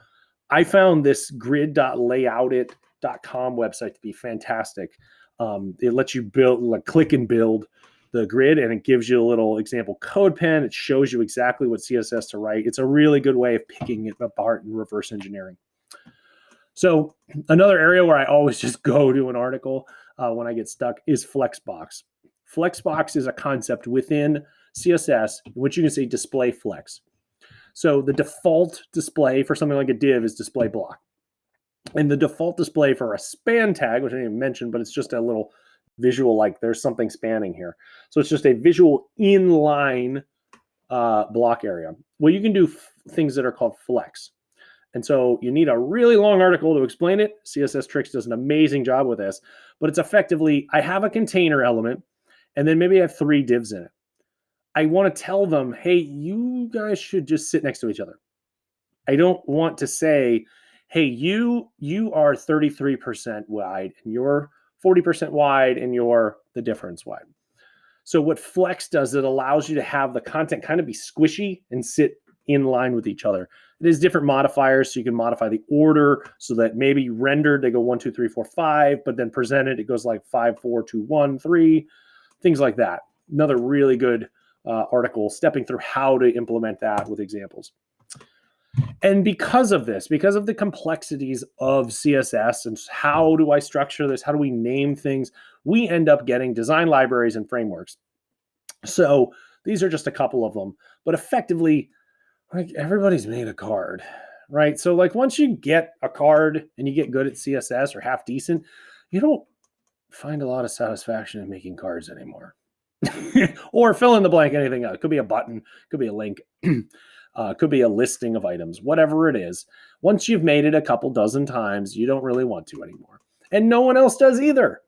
I found this grid.layoutit.com website to be fantastic. Um, it lets you build, like click and build the grid, and it gives you a little example code pen. It shows you exactly what CSS to write. It's a really good way of picking it apart and reverse engineering. So another area where I always [laughs] just go to an article uh, when I get stuck is Flexbox. Flexbox is a concept within CSS which you can say display flex. So the default display for something like a div is display block. And the default display for a span tag, which I didn't mention, but it's just a little visual like there's something spanning here. So it's just a visual inline uh, block area. Well, you can do things that are called flex. And so you need a really long article to explain it. CSS Tricks does an amazing job with this, but it's effectively I have a container element and then maybe I have three divs in it. I want to tell them, hey, you guys should just sit next to each other. I don't want to say, hey, you you are 33% wide and you're 40% wide and you're the difference wide. So what Flex does, it allows you to have the content kind of be squishy and sit in line with each other. It is different modifiers, so you can modify the order so that maybe rendered they go one, two, three, four, five, but then presented it goes like five, four, two, one, three, things like that. Another really good uh, article stepping through how to implement that with examples. And because of this, because of the complexities of CSS and how do I structure this, how do we name things, we end up getting design libraries and frameworks. So these are just a couple of them, but effectively, like everybody's made a card, right? So like once you get a card and you get good at CSS or half decent, you don't find a lot of satisfaction in making cards anymore. [laughs] or fill in the blank anything. It could be a button, could be a link, [clears throat] uh, could be a listing of items, whatever it is. Once you've made it a couple dozen times, you don't really want to anymore. And no one else does either.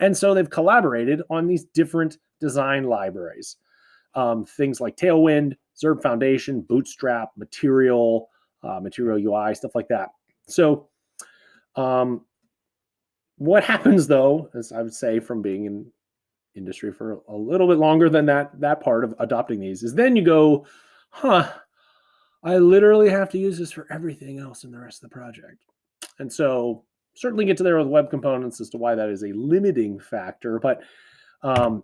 And so they've collaborated on these different design libraries. Um, things like Tailwind, Zurb Foundation, Bootstrap, Material, uh, Material UI, stuff like that. So um, what [laughs] happens though, as I would say from being in industry for a little bit longer than that that part of adopting these is then you go huh i literally have to use this for everything else in the rest of the project. And so certainly get to there with web components as to why that is a limiting factor but um,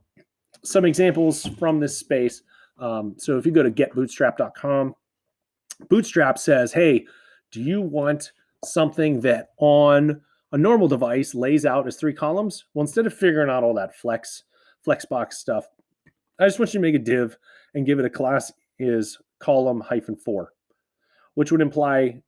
some examples from this space um, so if you go to getbootstrap.com bootstrap says hey do you want something that on a normal device lays out as three columns? Well instead of figuring out all that flex Flexbox stuff. I just want you to make a div and give it a class is column hyphen four, which would imply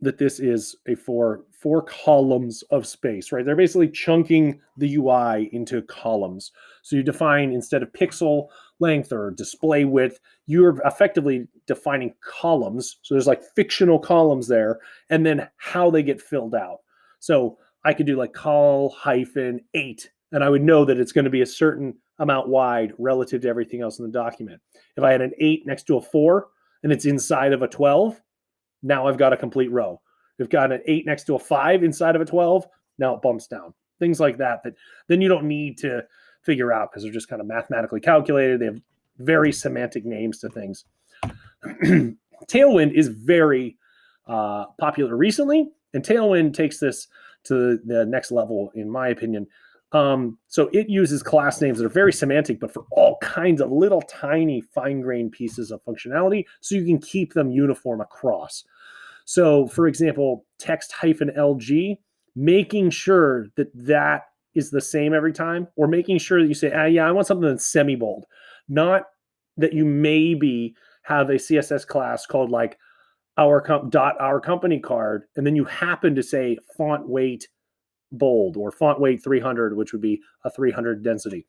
that this is a four four columns of space, right? They're basically chunking the UI into columns. So you define instead of pixel length or display width, you're effectively defining columns. So there's like fictional columns there, and then how they get filled out. So I could do like col hyphen eight and I would know that it's going to be a certain amount wide relative to everything else in the document. If I had an eight next to a four and it's inside of a 12, now I've got a complete row. If I've got an eight next to a five inside of a 12, now it bumps down. Things like that, that then you don't need to figure out because they're just kind of mathematically calculated. They have very semantic names to things. [clears throat] Tailwind is very uh, popular recently, and Tailwind takes this to the next level, in my opinion, um, so it uses class names that are very semantic, but for all kinds of little tiny fine grained pieces of functionality so you can keep them uniform across. So for example, text hyphen LG, making sure that that is the same every time, or making sure that you say, ah, yeah, I want something that's semi bold, not that you maybe have a CSS class called like our com- dot our company card, and then you happen to say font weight bold or font weight 300, which would be a 300 density.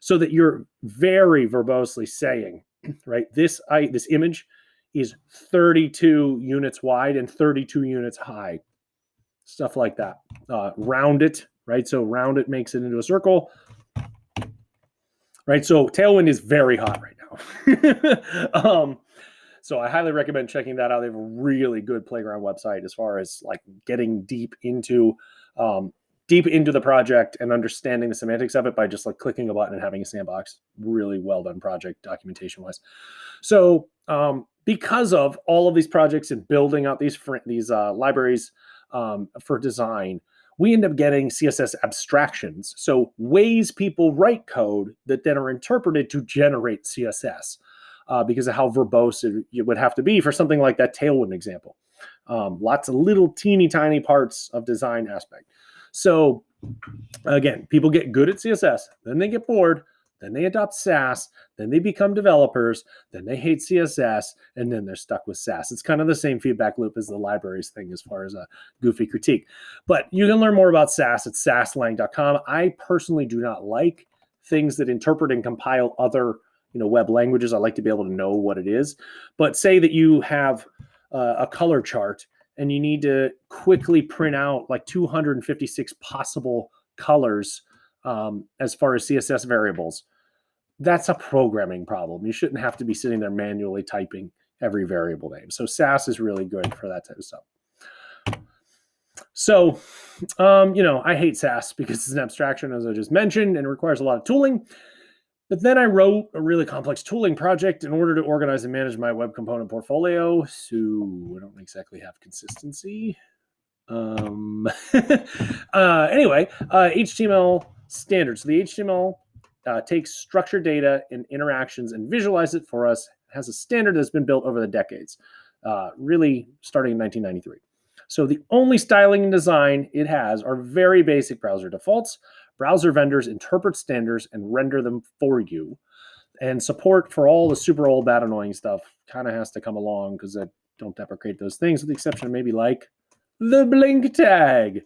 So that you're very verbosely saying, [clears throat] right, this I this image is 32 units wide and 32 units high. Stuff like that. Uh, round it, right? So round it makes it into a circle. Right. So Tailwind is very hot right now. [laughs] um, so I highly recommend checking that out. They have a really good playground website as far as like getting deep into um, deep into the project and understanding the semantics of it by just like clicking a button and having a sandbox. Really well done project documentation wise. So um, because of all of these projects and building out these these uh, libraries um, for design, we end up getting CSS abstractions. So ways people write code that then are interpreted to generate CSS uh, because of how verbose it, it would have to be for something like that Tailwind example. Um, lots of little teeny tiny parts of design aspect. So again, people get good at CSS, then they get bored, then they adopt Sass, then they become developers, then they hate CSS, and then they're stuck with Sass. It's kind of the same feedback loop as the libraries thing as far as a goofy critique. But you can learn more about Sass at sass-lang.com. I personally do not like things that interpret and compile other you know web languages. I like to be able to know what it is. But say that you have uh, a color chart and you need to quickly print out like 256 possible colors um, as far as CSS variables that's a programming problem. You shouldn't have to be sitting there manually typing every variable name. So Sass is really good for that type of stuff. So, um, you know, I hate Sass because it's an abstraction, as I just mentioned, and requires a lot of tooling. But then I wrote a really complex tooling project in order to organize and manage my web component portfolio. So I don't exactly have consistency. Um, [laughs] uh, anyway, uh, HTML standards. So the HTML uh, takes structured data and interactions and visualize it for us. It has a standard that's been built over the decades, uh, really starting in 1993. So the only styling and design it has are very basic browser defaults. Browser vendors interpret standards and render them for you. And support for all the super old, bad, annoying stuff kind of has to come along because I don't deprecate those things, with the exception of maybe like the blink tag.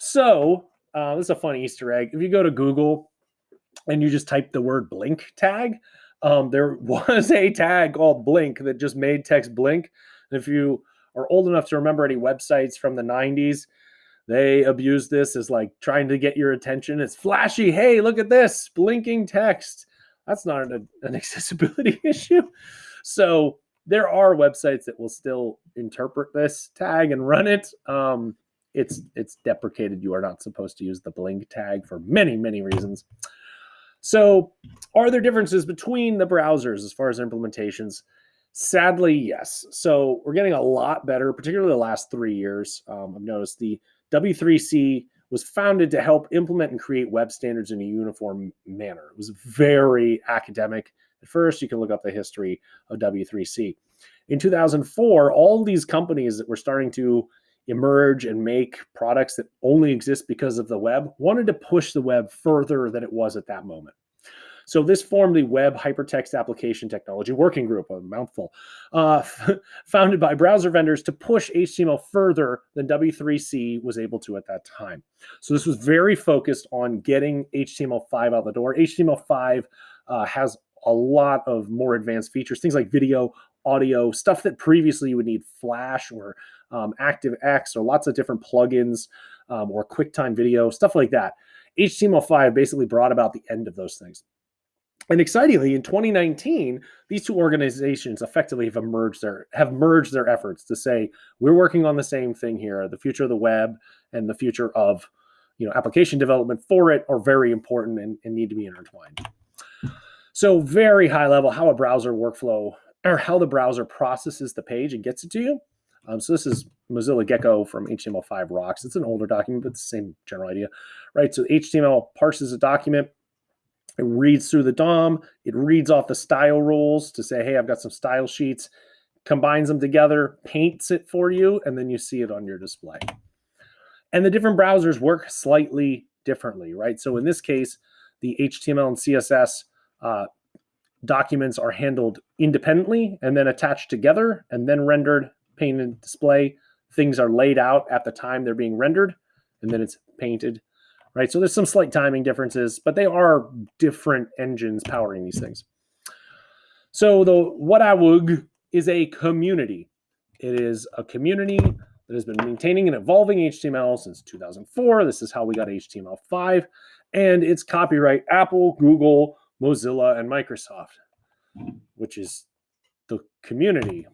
So uh, this is a fun Easter egg. If you go to Google and you just type the word blink tag, um, there [laughs] was a tag called blink that just made text blink. And if you are old enough to remember any websites from the 90s, they abuse this as like trying to get your attention. It's flashy. Hey, look at this blinking text. That's not an, an [laughs] accessibility [laughs] issue. So there are websites that will still interpret this tag and run it. Um, it's it's deprecated. You are not supposed to use the blink tag for many many reasons. So, are there differences between the browsers as far as implementations? Sadly, yes. So, we're getting a lot better, particularly the last three years. Um, I've noticed the W3C was founded to help implement and create web standards in a uniform manner. It was very academic. At first, you can look up the history of W3C. In 2004, all these companies that were starting to emerge and make products that only exist because of the web, wanted to push the web further than it was at that moment. So this formed the Web Hypertext Application Technology Working Group, a mouthful, uh, [laughs] founded by browser vendors to push HTML further than W3C was able to at that time. So this was very focused on getting HTML5 out the door. HTML5 uh, has a lot of more advanced features, things like video, audio, stuff that previously you would need Flash or um, ActiveX or lots of different plugins um, or QuickTime video, stuff like that. HTML5 basically brought about the end of those things. And excitingly, in 2019, these two organizations effectively have emerged their have merged their efforts to say we're working on the same thing here. The future of the web and the future of you know application development for it are very important and, and need to be intertwined. So very high level, how a browser workflow or how the browser processes the page and gets it to you. Um, so this is Mozilla Gecko from HTML5 Rocks. It's an older document, but the same general idea, right? So HTML parses a document, it reads through the DOM, it reads off the style rules to say, hey, I've got some style sheets, combines them together, paints it for you, and then you see it on your display. And the different browsers work slightly differently, right? So in this case, the HTML and CSS uh, documents are handled independently and then attached together and then rendered painted display. Things are laid out at the time they're being rendered, and then it's painted, right? So there's some slight timing differences, but they are different engines powering these things. So the WHATWG is a community. It is a community that has been maintaining and evolving HTML since 2004. This is how we got HTML5, and it's copyright Apple, Google, Mozilla, and Microsoft, which is the community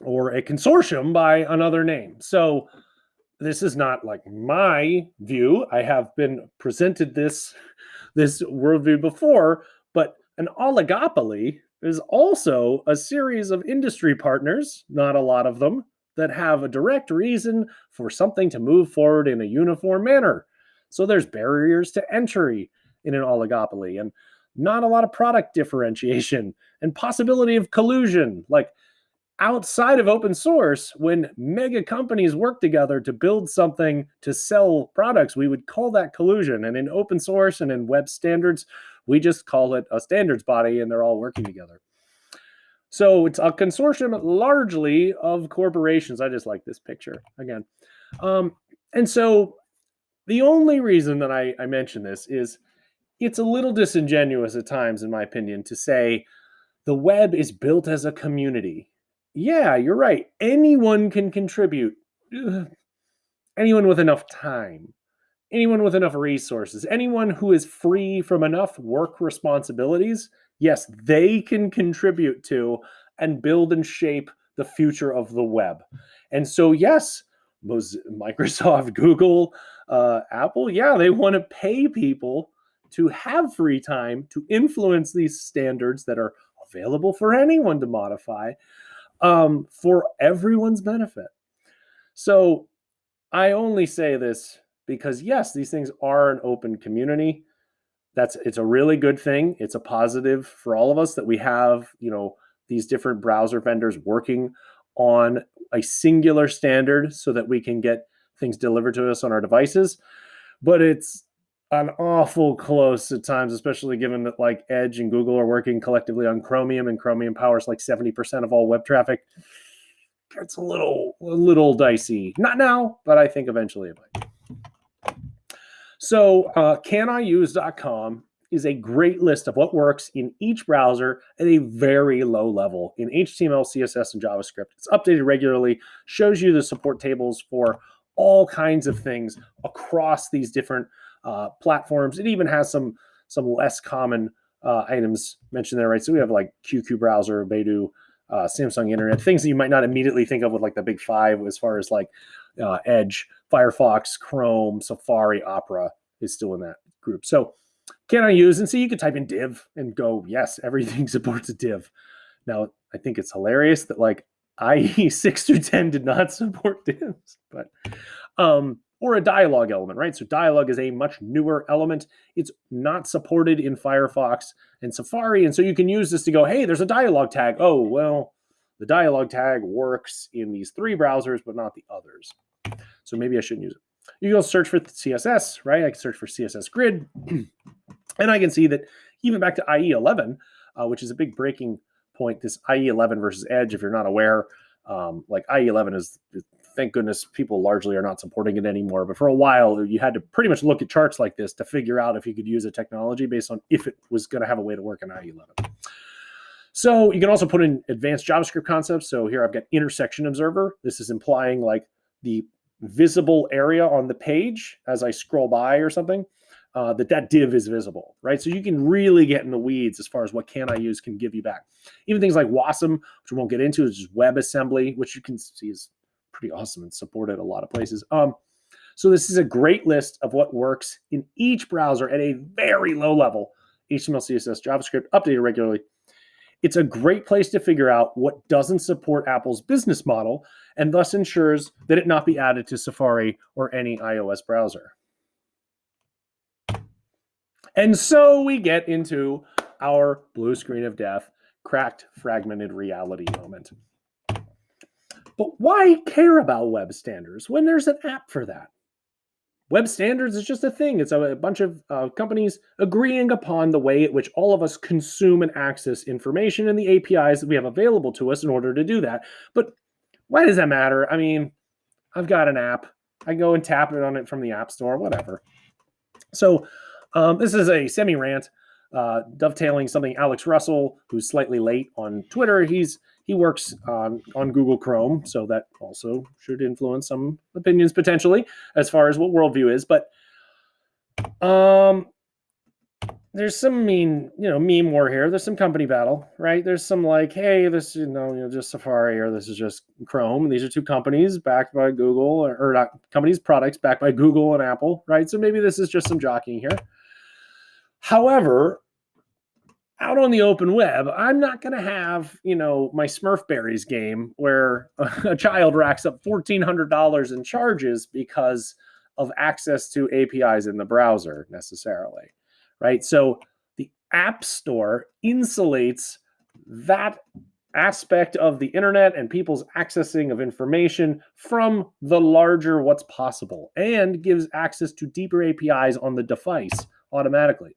or a consortium by another name. So this is not like my view. I have been presented this this worldview before, but an oligopoly is also a series of industry partners, not a lot of them, that have a direct reason for something to move forward in a uniform manner. So there's barriers to entry in an oligopoly and not a lot of product differentiation and possibility of collusion. Like outside of open source, when mega companies work together to build something to sell products, we would call that collusion. And in open source and in web standards, we just call it a standards body and they're all working together. So it's a consortium largely of corporations. I just like this picture again. Um, and so the only reason that I, I mention this is it's a little disingenuous at times, in my opinion, to say the web is built as a community. Yeah, you're right. Anyone can contribute. Anyone with enough time, anyone with enough resources, anyone who is free from enough work responsibilities, yes, they can contribute to and build and shape the future of the web. And so, yes, [laughs] Microsoft, [laughs] Google, uh, Apple, yeah, they want to pay people to have free time to influence these standards that are available for anyone to modify um, for everyone's benefit. So I only say this because yes, these things are an open community. That's it's a really good thing. It's a positive for all of us that we have, you know, these different browser vendors working on a singular standard so that we can get things delivered to us on our devices. But it's an awful close at times, especially given that like Edge and Google are working collectively on Chromium and Chromium powers like 70% of all web traffic. It's a little a little dicey. Not now, but I think eventually it might. So uh, caniuse.com is a great list of what works in each browser at a very low level in HTML, CSS, and JavaScript. It's updated regularly, shows you the support tables for all kinds of things across these different uh, platforms. It even has some some less common uh, items mentioned there, right? So we have like QQ browser, Baidu, uh, Samsung Internet, things that you might not immediately think of with like the big five as far as like uh, Edge, Firefox, Chrome, Safari, Opera is still in that group. So can I use and so you could type in div and go, yes, everything [laughs] supports a div. Now I think it's hilarious that like IE six through 10 did not [laughs] support divs, but um, or a dialog element, right? So dialog is a much newer element. It's not supported in Firefox and Safari. And so you can use this to go, hey, there's a dialog tag. Oh, well, the dialog tag works in these three browsers, but not the others. So maybe I shouldn't use it. You can search for CSS, right? I can search for CSS grid. [clears throat] and I can see that even back to IE11, uh, which is a big breaking point, this IE11 versus Edge, if you're not aware, um, like IE11 is thank goodness people largely are not supporting it anymore. But for a while, you had to pretty much look at charts like this to figure out if you could use a technology based on if it was going to have a way to work in IE11. So you can also put in advanced JavaScript concepts. So here I've got intersection observer. This is implying like the visible area on the page as I scroll by or something. Uh, that that div is visible, right? So you can really get in the weeds as far as what can I use can give you back. Even things like WASM, which we won't get into, is just WebAssembly, which you can see is pretty awesome and supported a lot of places. Um, so this is a great list of what works in each browser at a very low level, HTML, CSS, JavaScript, updated regularly. It's a great place to figure out what doesn't support Apple's business model and thus ensures that it not be added to Safari or any iOS browser. And so we get into our blue screen of death, cracked fragmented reality moment. But why care about web standards when there's an app for that? Web standards is just a thing. It's a, bunch of uh, companies agreeing upon the way at which all of us consume and access information and the APIs that we have available to us in order to do that. But why does that matter? I mean, I've got an app. I go and tap it on it from the App Store, whatever. So um, this is a semi rant, uh, dovetailing something Alex Russell, who's slightly late on Twitter. He's he works on, on Google Chrome, so that also should influence some opinions potentially as far as what worldview is. But um, there's some mean, you know, meme war here. There's some company battle, right? There's some like, hey, this, you know, you know, just Safari or this is just Chrome. These are two companies backed by Google or, or not companies, products backed by Google and Apple, right? So maybe this is just some jockeying here. However, out on the open web, I'm not going to have, you know, my Smurfberries game where [laughs] a child racks up $1,400 in charges because of access to APIs in the browser necessarily, right? So the App Store insulates that aspect of the internet and people's accessing of information from the larger what's possible and gives access to deeper APIs on the device automatically.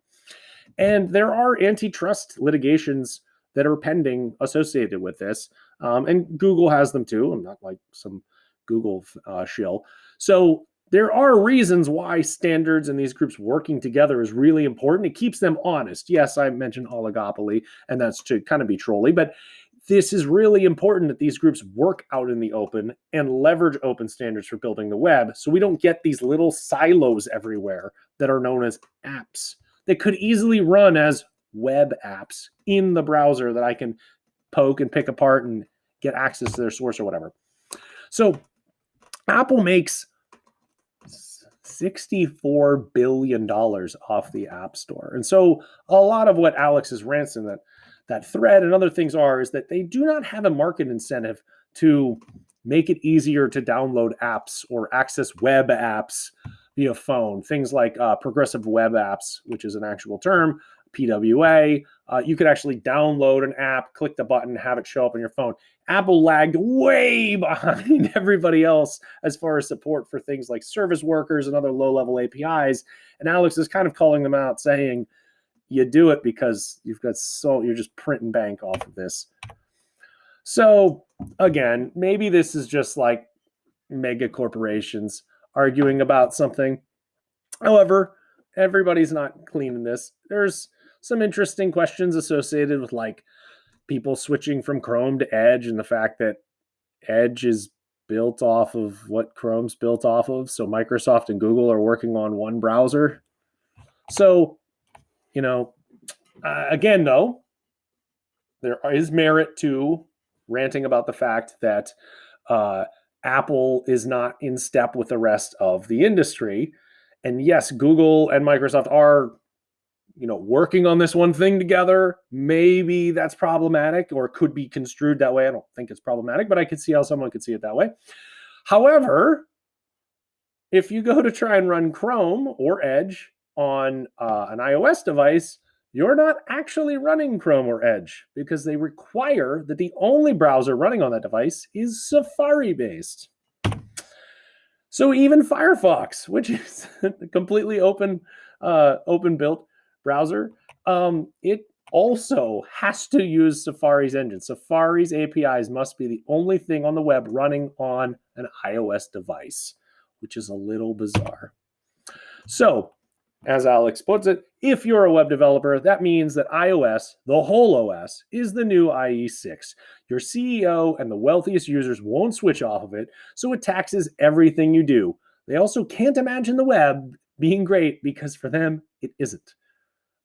And there are antitrust litigations that are pending associated with this. Um, and Google has them too. I'm not like some Google uh, shill. So there are reasons why standards and these groups working together is really important. It keeps them honest. Yes, I mentioned oligopoly, and that's to kind of be trolly, but this is really important that these groups work out in the open and leverage open standards for building the web so we don't get these little silos everywhere that are known as apps that could easily run as web apps in the browser that I can poke and pick apart and get access to their source or whatever. So Apple makes $64 billion off the App Store. And so a lot of what Alex is ranting that that thread and other things are is that they do not have a market incentive to make it easier to download apps or access web apps via phone. Things like uh, progressive web apps, which is an actual term, PWA. Uh, you could actually download an app, click the button, have it show up on your phone. Apple lagged way [laughs] behind everybody else as far as support for things like service workers and other low level APIs. And Alex is kind of calling them out, saying, you do it because you've got so you're just printing bank off of this. So again, maybe this is just like mega corporations arguing about something. However, everybody's not clean in this. There's some interesting questions associated with like people switching from Chrome to Edge and the fact that Edge is built off of what Chrome's built off of. So Microsoft and Google are working on one browser. So you know, uh, again, though, there is merit to ranting about the fact that uh, Apple is not in step with the rest of the industry. And yes, Google and Microsoft are, you know, working on this one thing together. Maybe that's problematic or could be construed that way. I don't think it's problematic, but I could see how someone could see it that way. However, if you go to try and run Chrome or Edge on uh, an iOS device, you're not actually running Chrome or Edge because they require that the only browser running on that device is Safari based. So even Firefox, [laughs] which is a completely open, uh, open built browser, um, it also has to use Safari's engine. Safari's APIs must be the only thing on the web running on an iOS device, which is a little bizarre. So as Alex puts it, if you're a web developer, that means that iOS, the whole OS, is the new IE6. Your CEO and the wealthiest users won't switch off of it, so it taxes everything you do. They also can't imagine the web being great because for them, it isn't.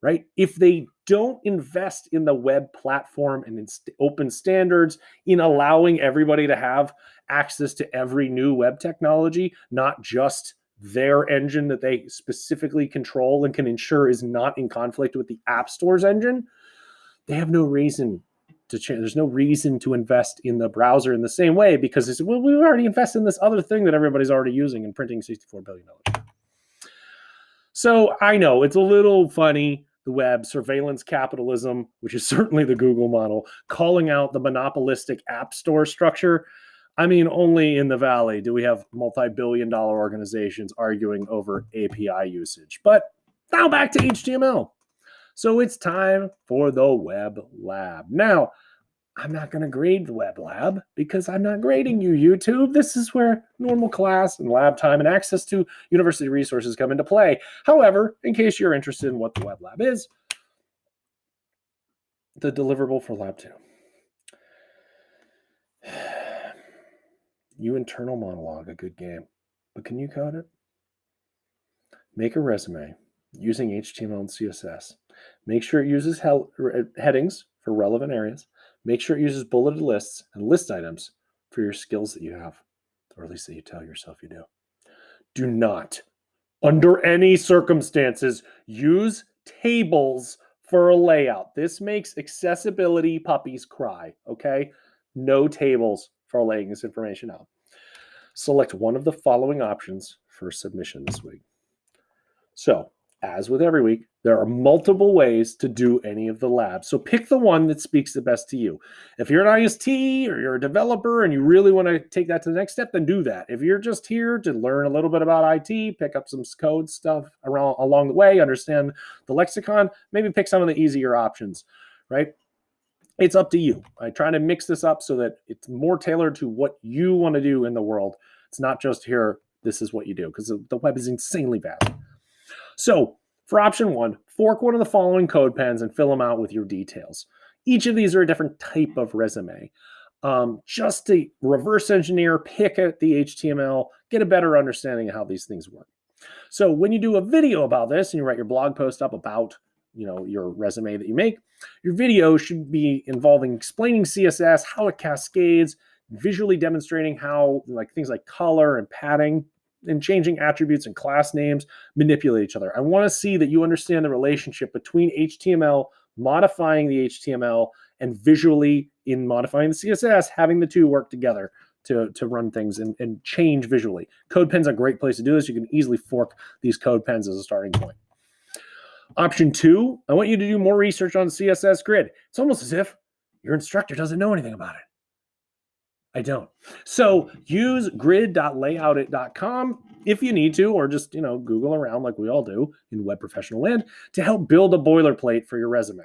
Right? If they don't invest in the web platform and in open standards, in allowing everybody to have access to every new web technology, not just their engine that they specifically control and can ensure is not in conflict with the App Store's engine, they have no reason to change. There's no reason to invest in the browser in the same way because it's well, we've already invested in this other thing that everybody's already using and printing $64 billion. So I know it's a little funny the web, surveillance capitalism, which is [laughs] certainly the Google model, calling out the monopolistic app store structure I mean, only in the Valley do we have multi billion dollar organizations arguing over API usage. But now back to HTML. So it's time for the Web Lab. Now, I'm not going to grade the Web Lab because I'm not grading you, YouTube. This is where normal class and lab time and access to university resources come into play. However, in case you're interested in what the Web Lab is, the deliverable for Lab 2. You internal monologue a good game, but can you code it? Make a resume using HTML and CSS. Make sure it uses uh, headings for relevant areas. Make sure it uses bulleted lists and list items for your skills that you have, or at least that you tell yourself you do. Do not, under any circumstances, use tables for a layout. This makes accessibility puppies cry, okay? No tables for laying this information out. Select one of the following options for submission this week. So as with every week, there are multiple ways to do any of the labs. So pick the one that speaks the best to you. If you're an IST or you're a developer and you really want to take that to the next step, then do that. If you're just here to learn a little bit about IT, pick up some code stuff around along the way, understand the lexicon, maybe pick some of the easier options, right? It's up to you. I try to mix this up so that it's more tailored to what you want to do in the world. It's not just here, this is what you do, because the web is insanely vast. So for option one, fork one of the following code pens and fill them out with your details. Each of these are a different type of resume. Um, just to reverse engineer, pick at the HTML, get a better understanding of how these things work. So when you do a video about this and you write your blog post up about you know your resume that you make, your video should be involving explaining CSS, how it cascades, visually demonstrating how like things like color and padding and changing attributes and class names manipulate each other. I want to see that you understand the relationship between HTML, modifying the HTML, and visually in modifying the CSS, having the two work together to, to run things and, and change visually. CodePen's a great place to do this. You can easily fork these CodePens as a starting point. Option two, I want you to do more research on CSS grid. It's almost as if your instructor doesn't know anything about it. I don't. So use grid.layoutit.com if you need to, or just, you know, Google around like we all do in web professional land to help build a boilerplate for your resume.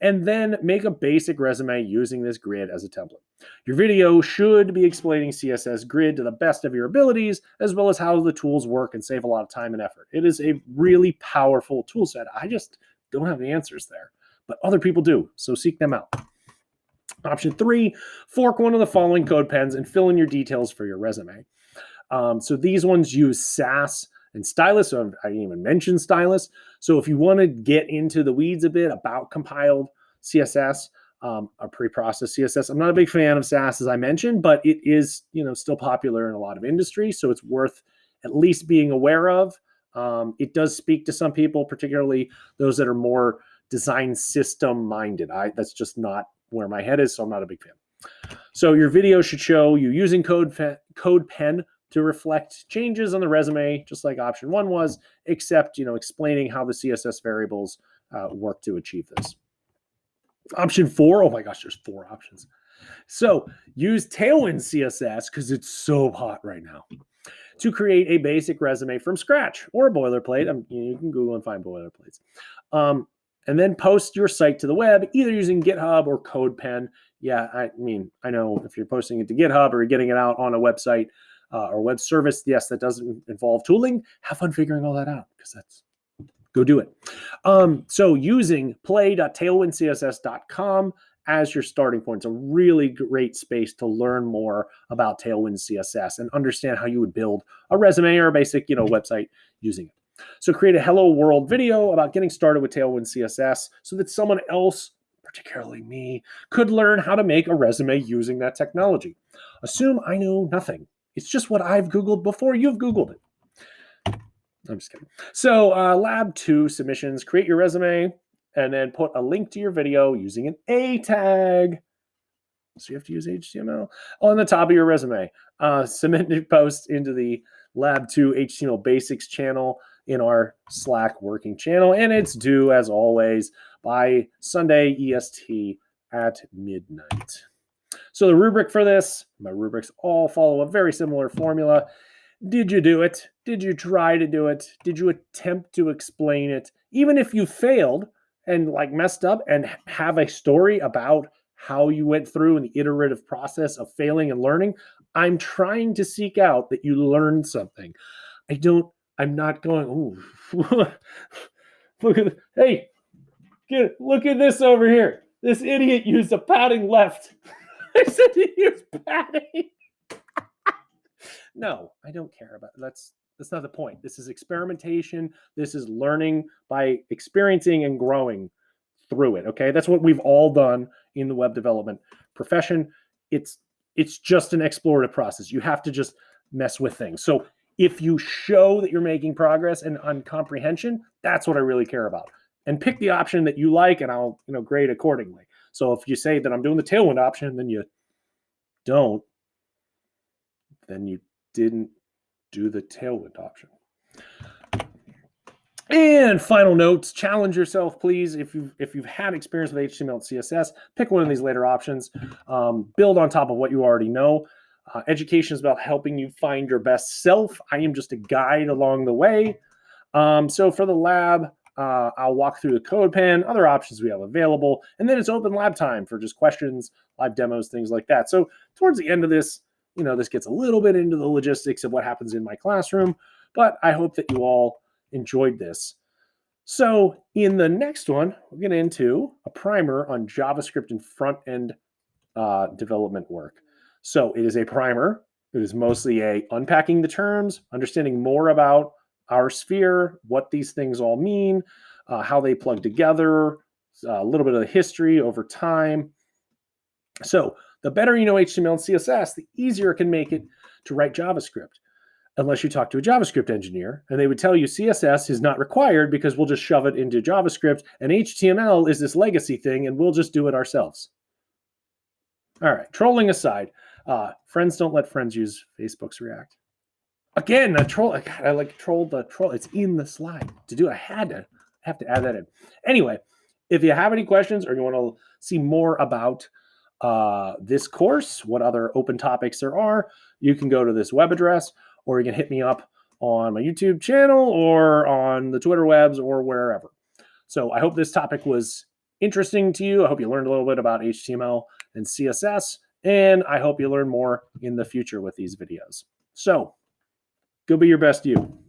And then make a basic resume using this grid as a template. Your video should be explaining CSS grid to the best of your abilities, as well as how the tools work and save a lot of time and effort. It is a really powerful tool set. I just don't have the answers there, but other people do. So seek them out. Option three, fork one of the following code pens and fill in your details for your resume. Um, so these ones use Sass and Stylus. So I didn't even mention Stylus. So if you want to get into the weeds a bit about compiled CSS, um, or pre-processed CSS, I'm not a big fan of Sass as I mentioned, but it is you know still popular in a lot of industries, so it's worth at least being aware of. Um, it does speak to some people, particularly those that are more design system minded. I that's just not where my head is, so I'm not a big fan. So your video should show you using code, code pen to reflect changes on the resume, just like option one was, except you know explaining how the CSS variables uh, work to achieve this. Option four, oh my gosh, there's four options. So use Tailwind CSS because it's so hot right now to create a basic resume from scratch or a boilerplate. You can Google and find boilerplates. Um, and then post your site to the web, either using GitHub or CodePen. Yeah, I mean, I know if you're posting it to GitHub or getting it out on a website uh, or web service, yes, that doesn't involve tooling. Have fun figuring all that out because that's go do it. Um, so using play.tailwindcss.com as your starting point. It's a really great space to learn more about Tailwind CSS and understand how you would build a resume or a basic, you know, website using it. So create a hello world video about getting started with Tailwind CSS so that someone else, particularly me, could learn how to make a resume using that technology. Assume I know nothing. It's just what I've Googled before you've Googled it. I'm just kidding. So uh, lab two submissions, create your resume and then put a link to your video using an A tag. So you have to use HTML on the top of your resume. Uh, [laughs] submit your post into the Lab 2 HTML Basics channel in our Slack working channel. And it's due, as always, by Sunday EST at midnight. So the rubric for this, my rubrics all follow a very similar formula. Did you do it? Did you try to do it? Did you attempt to explain it? Even if you failed and like messed up and have a story about how you went through an iterative process of failing and learning, I'm trying to seek out that you learned something. I don't I'm not going, ooh, [laughs] look at, hey, get, look at this over here. This idiot used a padding left. [laughs] [laughs] I said he used padding. no, I don't care about it. That's that's not the point. This is experimentation. This is learning by experiencing and growing through it. Okay. That's what we've all done in the web development profession. It's it's just an explorative process. You have to just mess with things. So if you show that you're making progress and on comprehension, that's what I really care about. And pick the option that you like, and I'll you know grade accordingly. So if you say that I'm doing the tailwind option, then you don't, then you didn't do the tailwind option. And final notes: challenge yourself, please. If you've if you've had experience with HTML and CSS, pick one of these later options. Um, build on top of what you already know. Uh, education is about helping you find your best self. I am just a guide along the way. Um, so for the lab, uh, I'll walk through the CodePen, other options we have available, and then it's open lab time for just questions, live demos, things like that. So towards the end of this, you know, this gets a little bit into the logistics of what happens in my classroom, but I hope that you all enjoyed this. So in the next one, we'll get into a primer on JavaScript and front-end uh, development work. So it is a primer. It is mostly a unpacking the terms, understanding more about our sphere, what these things all mean, uh, how they plug together, a little bit of the history over time. So the better you know HTML and CSS, the easier it can make it to write JavaScript. Unless you talk to a JavaScript engineer and they would tell you CSS is not required because we'll just shove it into JavaScript and HTML is this legacy thing and we'll just do it ourselves. All right, trolling aside, uh, friends don't let friends use Facebook's React. Again, a troll. I like trolled the troll. It's in the slide to do. I had to have to add that in. Anyway, if you have any questions or you want to see more about uh, this course, what other open topics there are, you can go to this web address or you can hit me up on my YouTube channel or on the Twitter webs or wherever. So I hope this topic was interesting to you. I hope you learned a little bit about HTML and CSS, and I hope you learn more in the future with these videos. So go be your best you.